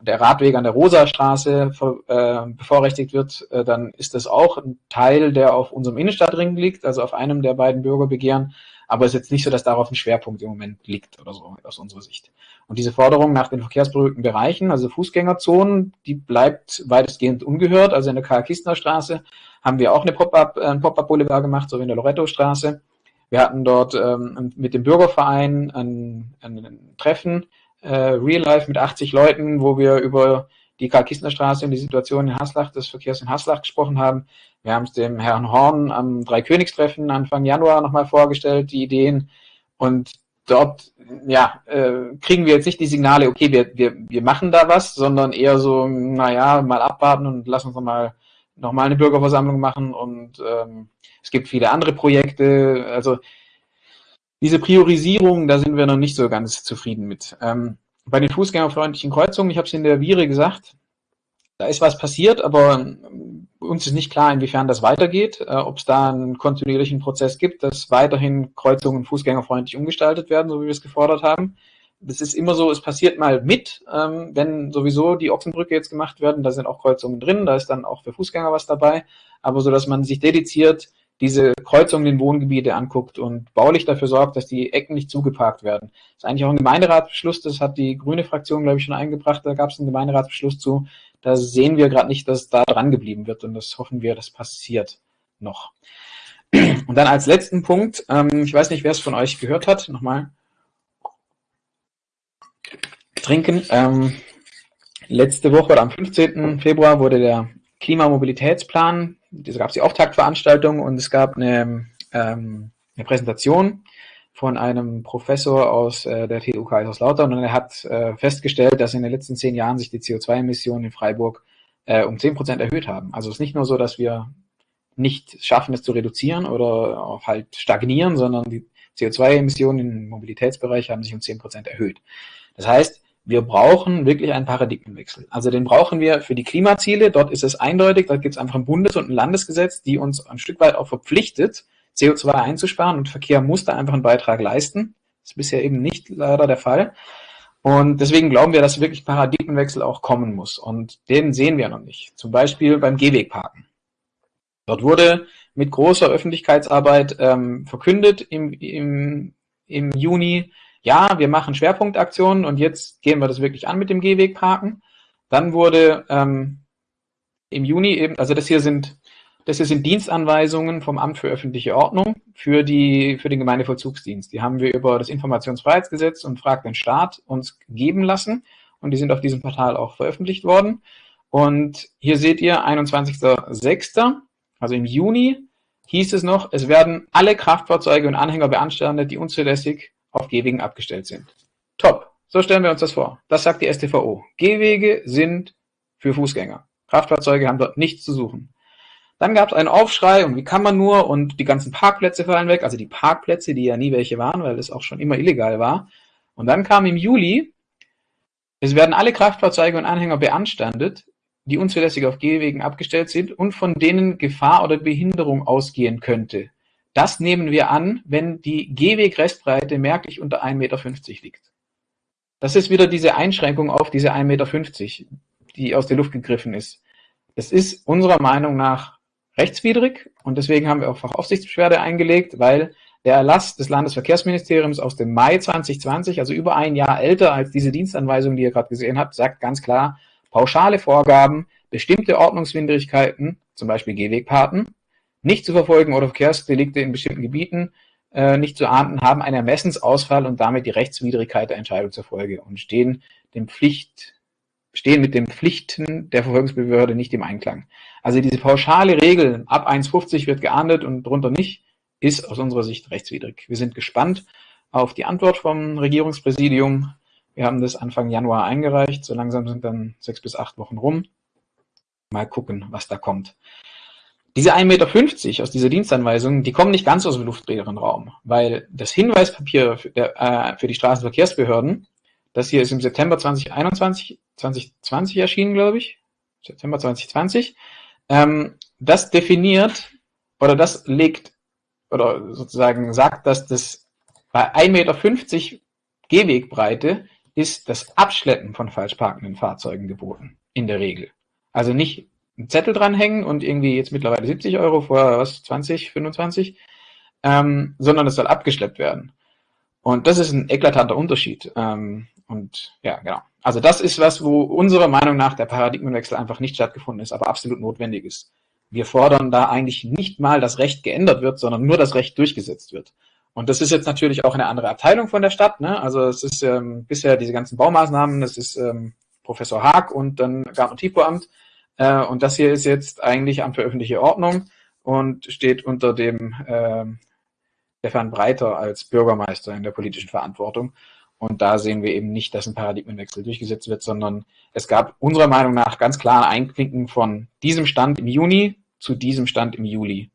der Radweg an der Rosastraße äh, bevorrechtigt wird, äh, dann ist das auch ein Teil, der auf unserem Innenstadtring liegt, also auf einem der beiden Bürgerbegehren. Aber es ist jetzt nicht so, dass darauf ein Schwerpunkt im Moment liegt oder so aus unserer Sicht. Und diese Forderung nach den verkehrsberuhigten Bereichen, also Fußgängerzonen, die bleibt weitestgehend ungehört. Also in der Karl-Kistner Straße haben wir auch eine Pop-up, äh, Pop-up-Boulevard gemacht, so wie in der Loretto-Straße. Wir hatten dort ähm, mit dem Bürgerverein ein, ein Treffen, äh, Real Life mit 80 Leuten, wo wir über die Karl-Kistner-Straße und die Situation in Haslach, des Verkehrs in Haslach gesprochen haben. Wir haben es dem Herrn Horn am Dreikönigstreffen Anfang Januar nochmal vorgestellt, die Ideen. Und dort ja, äh, kriegen wir jetzt nicht die Signale, okay, wir, wir, wir machen da was, sondern eher so, naja, mal abwarten und lassen uns nochmal noch mal eine Bürgerversammlung machen. Und ähm, es gibt viele andere Projekte. Also diese Priorisierung, da sind wir noch nicht so ganz zufrieden mit. Ähm, bei den fußgängerfreundlichen Kreuzungen, ich habe es in der Vire gesagt, da ist was passiert, aber uns ist nicht klar, inwiefern das weitergeht, äh, ob es da einen kontinuierlichen Prozess gibt, dass weiterhin Kreuzungen fußgängerfreundlich umgestaltet werden, so wie wir es gefordert haben. Das ist immer so, es passiert mal mit, ähm, wenn sowieso die Ochsenbrücke jetzt gemacht werden, da sind auch Kreuzungen drin, da ist dann auch für Fußgänger was dabei, aber so, dass man sich dediziert diese Kreuzungen in Wohngebiete anguckt und baulich dafür sorgt, dass die Ecken nicht zugeparkt werden. Das ist eigentlich auch ein Gemeinderatsbeschluss, das hat die grüne Fraktion, glaube ich, schon eingebracht, da gab es einen Gemeinderatsbeschluss zu. Da sehen wir gerade nicht, dass da dran geblieben wird und das hoffen wir, das passiert noch. Und dann als letzten Punkt, ähm, ich weiß nicht, wer es von euch gehört hat, nochmal trinken. Ähm, letzte Woche oder am 15. Februar wurde der Klimamobilitätsplan diese gab es die Auftaktveranstaltung und es gab eine, ähm, eine Präsentation von einem Professor aus äh, der TU Kaiserslautern und er hat äh, festgestellt, dass in den letzten zehn Jahren sich die CO2-Emissionen in Freiburg äh, um zehn Prozent erhöht haben. Also es ist nicht nur so, dass wir nicht schaffen, es zu reduzieren oder auch halt stagnieren, sondern die CO2-Emissionen im Mobilitätsbereich haben sich um zehn Prozent erhöht. Das heißt, wir brauchen wirklich einen Paradigmenwechsel. Also den brauchen wir für die Klimaziele. Dort ist es eindeutig, da gibt es einfach ein Bundes- und ein Landesgesetz, die uns ein Stück weit auch verpflichtet, CO2 einzusparen und Verkehr muss da einfach einen Beitrag leisten. Das ist bisher eben nicht leider der Fall. Und deswegen glauben wir, dass wirklich Paradigmenwechsel auch kommen muss. Und den sehen wir noch nicht. Zum Beispiel beim Gehwegparken. Dort wurde mit großer Öffentlichkeitsarbeit ähm, verkündet im, im, im Juni, ja, wir machen Schwerpunktaktionen und jetzt gehen wir das wirklich an mit dem Gehwegparken. Dann wurde ähm, im Juni eben, also das hier sind, das sind Dienstanweisungen vom Amt für öffentliche Ordnung für die, für den Gemeindevollzugsdienst. Die haben wir über das Informationsfreiheitsgesetz und Frag den Staat uns geben lassen und die sind auf diesem Portal auch veröffentlicht worden. Und hier seht ihr 21.06., also im Juni hieß es noch, es werden alle Kraftfahrzeuge und Anhänger beanstandet, die unzulässig auf Gehwegen abgestellt sind. Top. So stellen wir uns das vor. Das sagt die STVO. Gehwege sind für Fußgänger. Kraftfahrzeuge haben dort nichts zu suchen. Dann gab es einen Aufschrei und wie kann man nur und die ganzen Parkplätze fallen weg, also die Parkplätze, die ja nie welche waren, weil es auch schon immer illegal war. Und dann kam im Juli, es werden alle Kraftfahrzeuge und Anhänger beanstandet, die unzulässig auf Gehwegen abgestellt sind und von denen Gefahr oder Behinderung ausgehen könnte. Das nehmen wir an, wenn die Gehwegrestbreite merklich unter 1,50 Meter liegt. Das ist wieder diese Einschränkung auf diese 1,50 Meter, die aus der Luft gegriffen ist. Das ist unserer Meinung nach rechtswidrig und deswegen haben wir auch Fachaufsichtsbeschwerde eingelegt, weil der Erlass des Landesverkehrsministeriums aus dem Mai 2020, also über ein Jahr älter als diese Dienstanweisung, die ihr gerade gesehen habt, sagt ganz klar, pauschale Vorgaben, bestimmte Ordnungswidrigkeiten, zum Beispiel Gehwegpaten, nicht zu verfolgen oder Verkehrsdelikte in bestimmten Gebieten äh, nicht zu ahnden, haben einen Ermessensausfall und damit die Rechtswidrigkeit der Entscheidung zur Folge und stehen dem Pflicht, stehen mit den Pflichten der Verfolgungsbehörde nicht im Einklang. Also diese pauschale Regel, ab 1,50 wird geahndet und drunter nicht, ist aus unserer Sicht rechtswidrig. Wir sind gespannt auf die Antwort vom Regierungspräsidium. Wir haben das Anfang Januar eingereicht. So langsam sind dann sechs bis acht Wochen rum. Mal gucken, was da kommt. Diese 1,50 Meter aus dieser Dienstanweisung, die kommen nicht ganz aus dem luftleeren Raum, weil das Hinweispapier für, der, äh, für die Straßenverkehrsbehörden, das hier ist im September 2021, 2020 erschienen, glaube ich, September 2020, ähm, das definiert oder das legt oder sozusagen sagt, dass das bei 1,50 Meter Gehwegbreite ist das Abschleppen von falsch parkenden Fahrzeugen geboten, in der Regel. Also nicht einen Zettel dranhängen und irgendwie jetzt mittlerweile 70 Euro, vorher was, 20, 25, ähm, sondern es soll abgeschleppt werden. Und das ist ein eklatanter Unterschied. Ähm, und ja, genau. Also das ist was, wo unserer Meinung nach der Paradigmenwechsel einfach nicht stattgefunden ist, aber absolut notwendig ist. Wir fordern da eigentlich nicht mal, dass Recht geändert wird, sondern nur das Recht durchgesetzt wird. Und das ist jetzt natürlich auch eine andere Abteilung von der Stadt. Ne? Also es ist ähm, bisher diese ganzen Baumaßnahmen, das ist ähm, Professor Haag und dann Garten- und Tiefbauamt. Äh, und das hier ist jetzt eigentlich Amt für öffentliche Ordnung und steht unter dem äh, Stefan Breiter als Bürgermeister in der politischen Verantwortung. Und da sehen wir eben nicht, dass ein Paradigmenwechsel durchgesetzt wird, sondern es gab unserer Meinung nach ganz klar ein Einklinken von diesem Stand im Juni zu diesem Stand im Juli.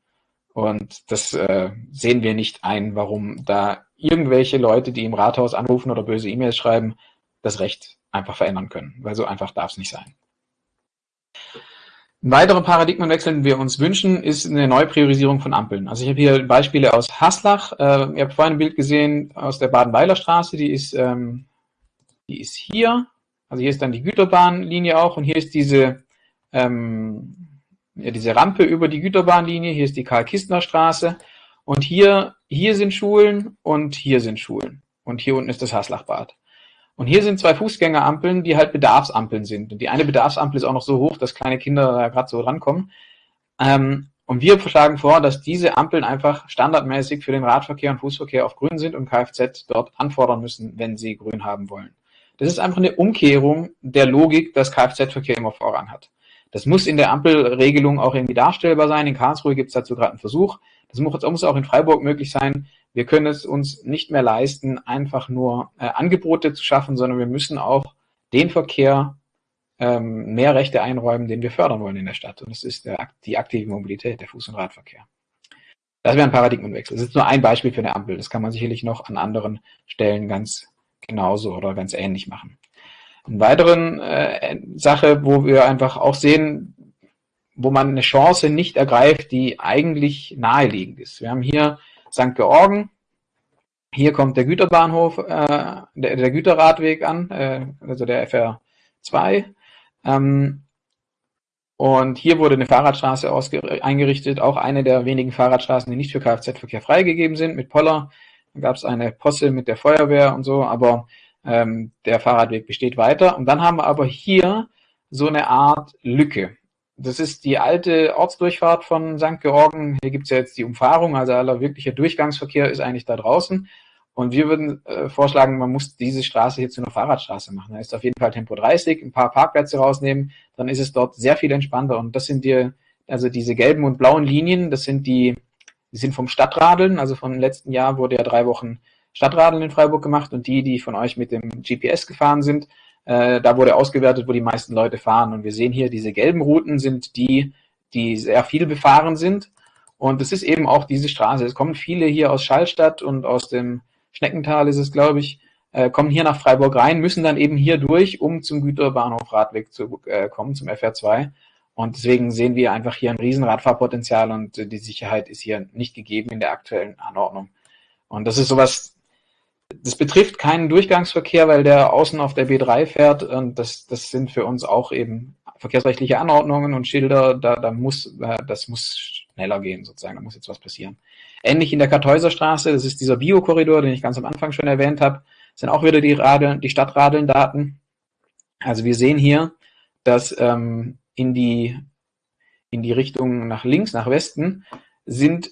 Und das äh, sehen wir nicht ein, warum da irgendwelche Leute, die im Rathaus anrufen oder böse E-Mails schreiben, das Recht einfach verändern können, weil so einfach darf es nicht sein. Ein weiterer Paradigmenwechsel, den wir uns wünschen, ist eine Neupriorisierung von Ampeln. Also ich habe hier Beispiele aus Haslach. Äh, ihr habt vorhin ein Bild gesehen aus der Baden-Weiler Straße, die ist, ähm, die ist hier. Also hier ist dann die Güterbahnlinie auch und hier ist diese, ähm, ja, diese Rampe über die Güterbahnlinie. Hier ist die Karl-Kistner-Straße und hier, hier sind Schulen und hier sind Schulen. Und hier unten ist das Haslachbad. Und hier sind zwei Fußgängerampeln, die halt Bedarfsampeln sind. Und die eine Bedarfsampel ist auch noch so hoch, dass kleine Kinder da gerade so rankommen. Ähm, und wir schlagen vor, dass diese Ampeln einfach standardmäßig für den Radverkehr und Fußverkehr auf grün sind und Kfz dort anfordern müssen, wenn sie grün haben wollen. Das ist einfach eine Umkehrung der Logik, dass Kfz-Verkehr immer Vorrang hat. Das muss in der Ampelregelung auch irgendwie darstellbar sein. In Karlsruhe gibt es dazu gerade einen Versuch. Das muss auch in Freiburg möglich sein. Wir können es uns nicht mehr leisten, einfach nur äh, Angebote zu schaffen, sondern wir müssen auch den Verkehr ähm, mehr Rechte einräumen, den wir fördern wollen in der Stadt. Und das ist der, die aktive Mobilität, der Fuß- und Radverkehr. Das wäre ein Paradigmenwechsel. Das ist nur ein Beispiel für eine Ampel. Das kann man sicherlich noch an anderen Stellen ganz genauso oder ganz ähnlich machen. Eine weitere äh, Sache, wo wir einfach auch sehen, wo man eine Chance nicht ergreift, die eigentlich naheliegend ist. Wir haben hier St. Georgen. Hier kommt der Güterbahnhof, äh, der, der, Güterradweg an, äh, also der FR2. Ähm, und hier wurde eine Fahrradstraße eingerichtet, auch eine der wenigen Fahrradstraßen, die nicht für Kfz-Verkehr freigegeben sind, mit Poller. Da gab es eine Posse mit der Feuerwehr und so, aber ähm, der Fahrradweg besteht weiter. Und dann haben wir aber hier so eine Art Lücke. Das ist die alte Ortsdurchfahrt von St. Georgen. Hier gibt es ja jetzt die Umfahrung, also aller wirklicher Durchgangsverkehr ist eigentlich da draußen. Und wir würden äh, vorschlagen, man muss diese Straße hier zu einer Fahrradstraße machen. Da ist auf jeden Fall Tempo 30, ein paar Parkplätze rausnehmen, dann ist es dort sehr viel entspannter. Und das sind die, also diese gelben und blauen Linien, das sind die, die sind vom Stadtradeln, also vom letzten Jahr wurde ja drei Wochen Stadtradeln in Freiburg gemacht und die, die von euch mit dem GPS gefahren sind, äh, da wurde ausgewertet, wo die meisten Leute fahren. Und wir sehen hier, diese gelben Routen sind die, die sehr viel befahren sind. Und es ist eben auch diese Straße. Es kommen viele hier aus Schallstadt und aus dem Schneckental ist es, glaube ich, äh, kommen hier nach Freiburg rein, müssen dann eben hier durch, um zum Güterbahnhof Radweg zu äh, kommen, zum FR2. Und deswegen sehen wir einfach hier ein Riesenradfahrpotenzial und äh, die Sicherheit ist hier nicht gegeben in der aktuellen Anordnung. Und das ist sowas, das betrifft keinen Durchgangsverkehr, weil der außen auf der B3 fährt und das, das sind für uns auch eben verkehrsrechtliche Anordnungen und Schilder, da, da muss, äh, das muss schneller gehen sozusagen, da muss jetzt was passieren. Ähnlich in der Kartäuserstraße, das ist dieser Biokorridor, den ich ganz am Anfang schon erwähnt habe, sind auch wieder die, Radeln, die Stadtradeln-Daten. Also wir sehen hier, dass ähm, in, die, in die Richtung nach links, nach Westen, sind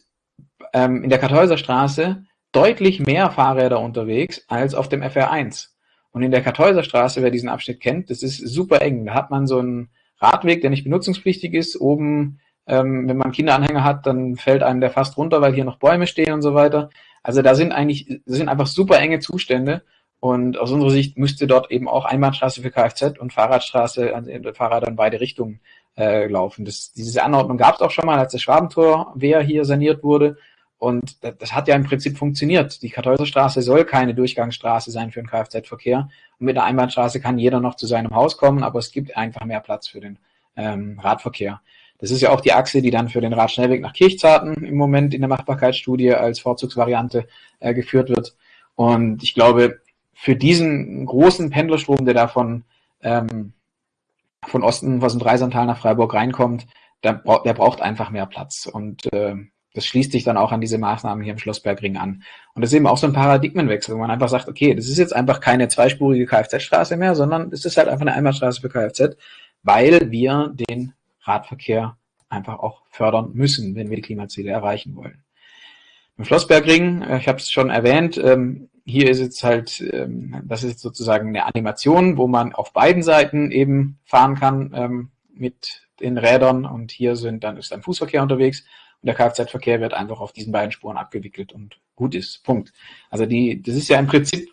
ähm, in der Kartäuserstraße deutlich mehr Fahrräder unterwegs als auf dem FR1. Und in der Kartäuserstraße, wer diesen Abschnitt kennt, das ist super eng. Da hat man so einen Radweg, der nicht benutzungspflichtig ist. Oben, ähm, wenn man Kinderanhänger hat, dann fällt einem der fast runter, weil hier noch Bäume stehen und so weiter. Also da sind eigentlich, das sind einfach super enge Zustände. Und aus unserer Sicht müsste dort eben auch Einbahnstraße für Kfz und Fahrradstraße, also Fahrräder in beide Richtungen äh, laufen. Das, diese Anordnung gab es auch schon mal, als das Schwabentor Wehr hier saniert wurde. Und das, das hat ja im Prinzip funktioniert. Die Kartäuserstraße soll keine Durchgangsstraße sein für den Kfz-Verkehr. Und mit der Einbahnstraße kann jeder noch zu seinem Haus kommen, aber es gibt einfach mehr Platz für den ähm, Radverkehr. Das ist ja auch die Achse, die dann für den Radschnellweg nach Kirchzarten im Moment in der Machbarkeitsstudie als Vorzugsvariante äh, geführt wird. Und ich glaube, für diesen großen Pendlerstrom, der da von, ähm, von Osten, was in Dreisantal nach Freiburg reinkommt, der, der braucht einfach mehr Platz. Und äh, das schließt sich dann auch an diese Maßnahmen hier im Schlossbergring an. Und das ist eben auch so ein Paradigmenwechsel, wo man einfach sagt, okay, das ist jetzt einfach keine zweispurige Kfz-Straße mehr, sondern es ist halt einfach eine Einbahnstraße für Kfz, weil wir den Radverkehr einfach auch fördern müssen, wenn wir die Klimaziele erreichen wollen. Im Schlossbergring, äh, ich habe es schon erwähnt, ähm, hier ist jetzt halt, ähm, das ist sozusagen eine Animation, wo man auf beiden Seiten eben fahren kann ähm, mit den Rädern und hier sind dann ist ein Fußverkehr unterwegs und der Kfz-Verkehr wird einfach auf diesen beiden Spuren abgewickelt und gut ist. Punkt. Also die, das ist ja im Prinzip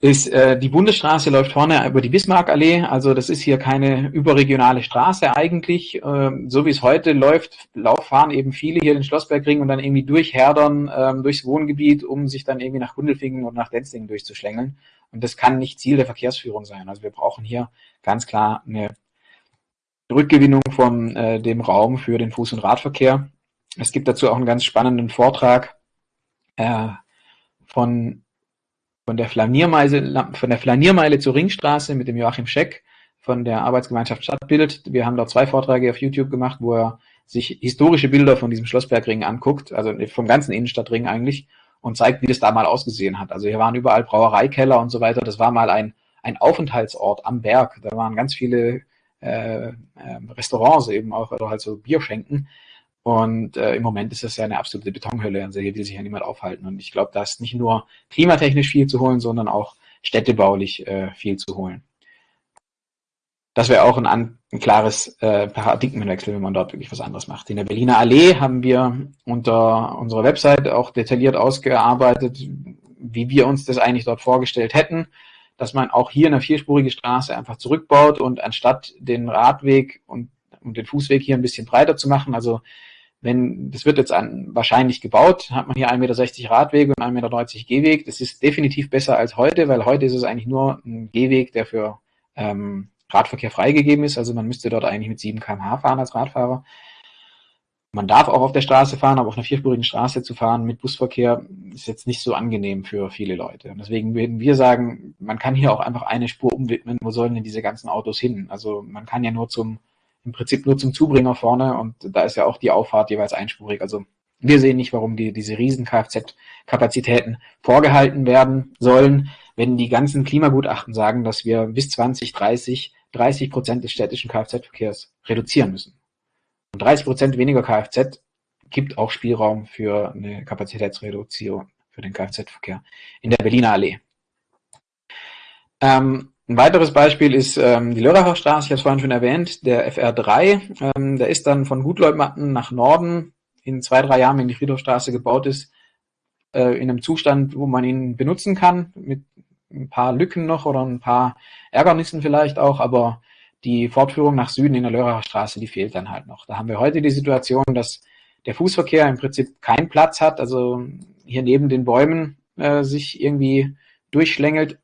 ist äh, die Bundesstraße läuft vorne über die Bismarckallee, also das ist hier keine überregionale Straße eigentlich. Ähm, so wie es heute läuft, fahren eben viele hier den Schlossbergring und dann irgendwie durch Herdern, ähm, durchs Wohngebiet, um sich dann irgendwie nach Gundelfingen und nach Denzlingen durchzuschlängeln. Und das kann nicht Ziel der Verkehrsführung sein. Also wir brauchen hier ganz klar eine Rückgewinnung von äh, dem Raum für den Fuß- und Radverkehr. Es gibt dazu auch einen ganz spannenden Vortrag äh, von von der Flaniermeile, von der Flaniermeile zur Ringstraße mit dem Joachim Scheck von der Arbeitsgemeinschaft Stadtbild. Wir haben dort zwei Vorträge auf YouTube gemacht, wo er sich historische Bilder von diesem Schlossbergring anguckt, also vom ganzen Innenstadtring eigentlich, und zeigt, wie das da mal ausgesehen hat. Also hier waren überall Brauereikeller und so weiter. Das war mal ein, ein Aufenthaltsort am Berg. Da waren ganz viele äh, äh, Restaurants eben auch, oder halt so Bierschenken. Und äh, im Moment ist das ja eine absolute Betonhölle. Hier will sich ja niemand aufhalten. Und ich glaube, da ist nicht nur klimatechnisch viel zu holen, sondern auch städtebaulich äh, viel zu holen. Das wäre auch ein, ein klares äh, Paradigmenwechsel, wenn man dort wirklich was anderes macht. In der Berliner Allee haben wir unter unserer Website auch detailliert ausgearbeitet, wie wir uns das eigentlich dort vorgestellt hätten, dass man auch hier eine vierspurige Straße einfach zurückbaut und anstatt den Radweg und, und den Fußweg hier ein bisschen breiter zu machen, also wenn, das wird jetzt an, wahrscheinlich gebaut, hat man hier 1,60 Meter Radweg und 1,90 Meter Gehweg. Das ist definitiv besser als heute, weil heute ist es eigentlich nur ein Gehweg, der für ähm, Radverkehr freigegeben ist. Also man müsste dort eigentlich mit 7 km/h fahren als Radfahrer. Man darf auch auf der Straße fahren, aber auf einer vierspurigen Straße zu fahren mit Busverkehr ist jetzt nicht so angenehm für viele Leute. Und deswegen würden wir sagen, man kann hier auch einfach eine Spur umwidmen. Wo sollen denn diese ganzen Autos hin? Also man kann ja nur zum im Prinzip nur zum Zubringer vorne und da ist ja auch die Auffahrt jeweils einspurig. Also wir sehen nicht, warum die, diese riesen Kfz-Kapazitäten vorgehalten werden sollen, wenn die ganzen Klimagutachten sagen, dass wir bis 2030 30 Prozent des städtischen Kfz-Verkehrs reduzieren müssen. Und 30 Prozent weniger Kfz gibt auch Spielraum für eine Kapazitätsreduzierung für den Kfz-Verkehr in der Berliner Allee. Ähm, ein weiteres Beispiel ist ähm, die Lörracher Straße, ich habe es vorhin schon erwähnt, der FR3. Ähm, der ist dann von Gutleutmatten nach Norden in zwei, drei Jahren, wenn die Friedhofstraße gebaut ist, äh, in einem Zustand, wo man ihn benutzen kann, mit ein paar Lücken noch oder ein paar Ärgernissen vielleicht auch, aber die Fortführung nach Süden in der Lörracher Straße, die fehlt dann halt noch. Da haben wir heute die Situation, dass der Fußverkehr im Prinzip keinen Platz hat, also hier neben den Bäumen äh, sich irgendwie durchschlängelt.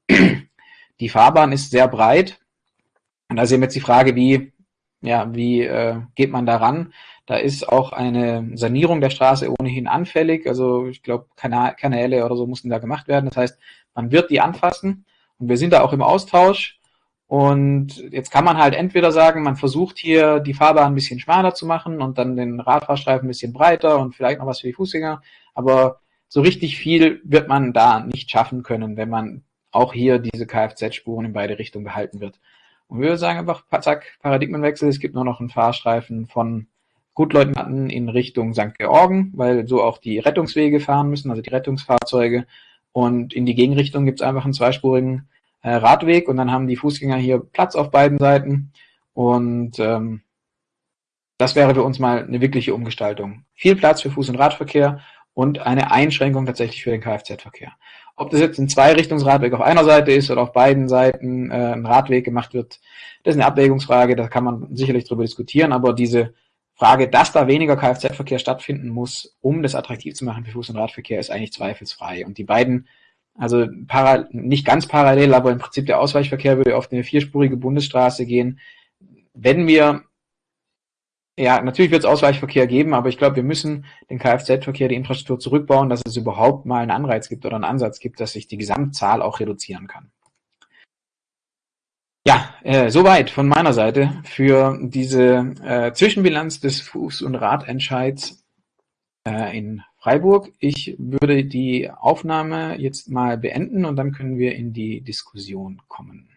Die Fahrbahn ist sehr breit. Und da ist eben jetzt die Frage, wie, ja, wie äh, geht man daran? Da ist auch eine Sanierung der Straße ohnehin anfällig. Also ich glaube, Kanäle oder so mussten da gemacht werden. Das heißt, man wird die anfassen und wir sind da auch im Austausch. Und jetzt kann man halt entweder sagen, man versucht hier die Fahrbahn ein bisschen schmaler zu machen und dann den Radfahrstreifen ein bisschen breiter und vielleicht noch was für die Fußgänger. Aber so richtig viel wird man da nicht schaffen können, wenn man auch hier diese Kfz-Spuren in beide Richtungen behalten wird. Und wir sagen einfach, zack, Paradigmenwechsel, es gibt nur noch einen Fahrstreifen von Gutleutnanten in Richtung St. Georgen, weil so auch die Rettungswege fahren müssen, also die Rettungsfahrzeuge. Und in die Gegenrichtung gibt es einfach einen zweispurigen äh, Radweg und dann haben die Fußgänger hier Platz auf beiden Seiten. Und ähm, das wäre für uns mal eine wirkliche Umgestaltung. Viel Platz für Fuß- und Radverkehr und eine Einschränkung tatsächlich für den Kfz-Verkehr. Ob das jetzt ein Zweirichtungsradweg auf einer Seite ist oder auf beiden Seiten äh, ein Radweg gemacht wird, das ist eine Abwägungsfrage, da kann man sicherlich drüber diskutieren, aber diese Frage, dass da weniger Kfz-Verkehr stattfinden muss, um das attraktiv zu machen für Fuß- und Radverkehr, ist eigentlich zweifelsfrei. Und die beiden, also nicht ganz parallel, aber im Prinzip der Ausweichverkehr würde auf eine vierspurige Bundesstraße gehen. Wenn wir ja, natürlich wird es Ausweichverkehr geben, aber ich glaube, wir müssen den Kfz-Verkehr, die Infrastruktur zurückbauen, dass es überhaupt mal einen Anreiz gibt oder einen Ansatz gibt, dass sich die Gesamtzahl auch reduzieren kann. Ja, äh, soweit von meiner Seite für diese äh, Zwischenbilanz des Fuß- und Radentscheids äh, in Freiburg. Ich würde die Aufnahme jetzt mal beenden und dann können wir in die Diskussion kommen.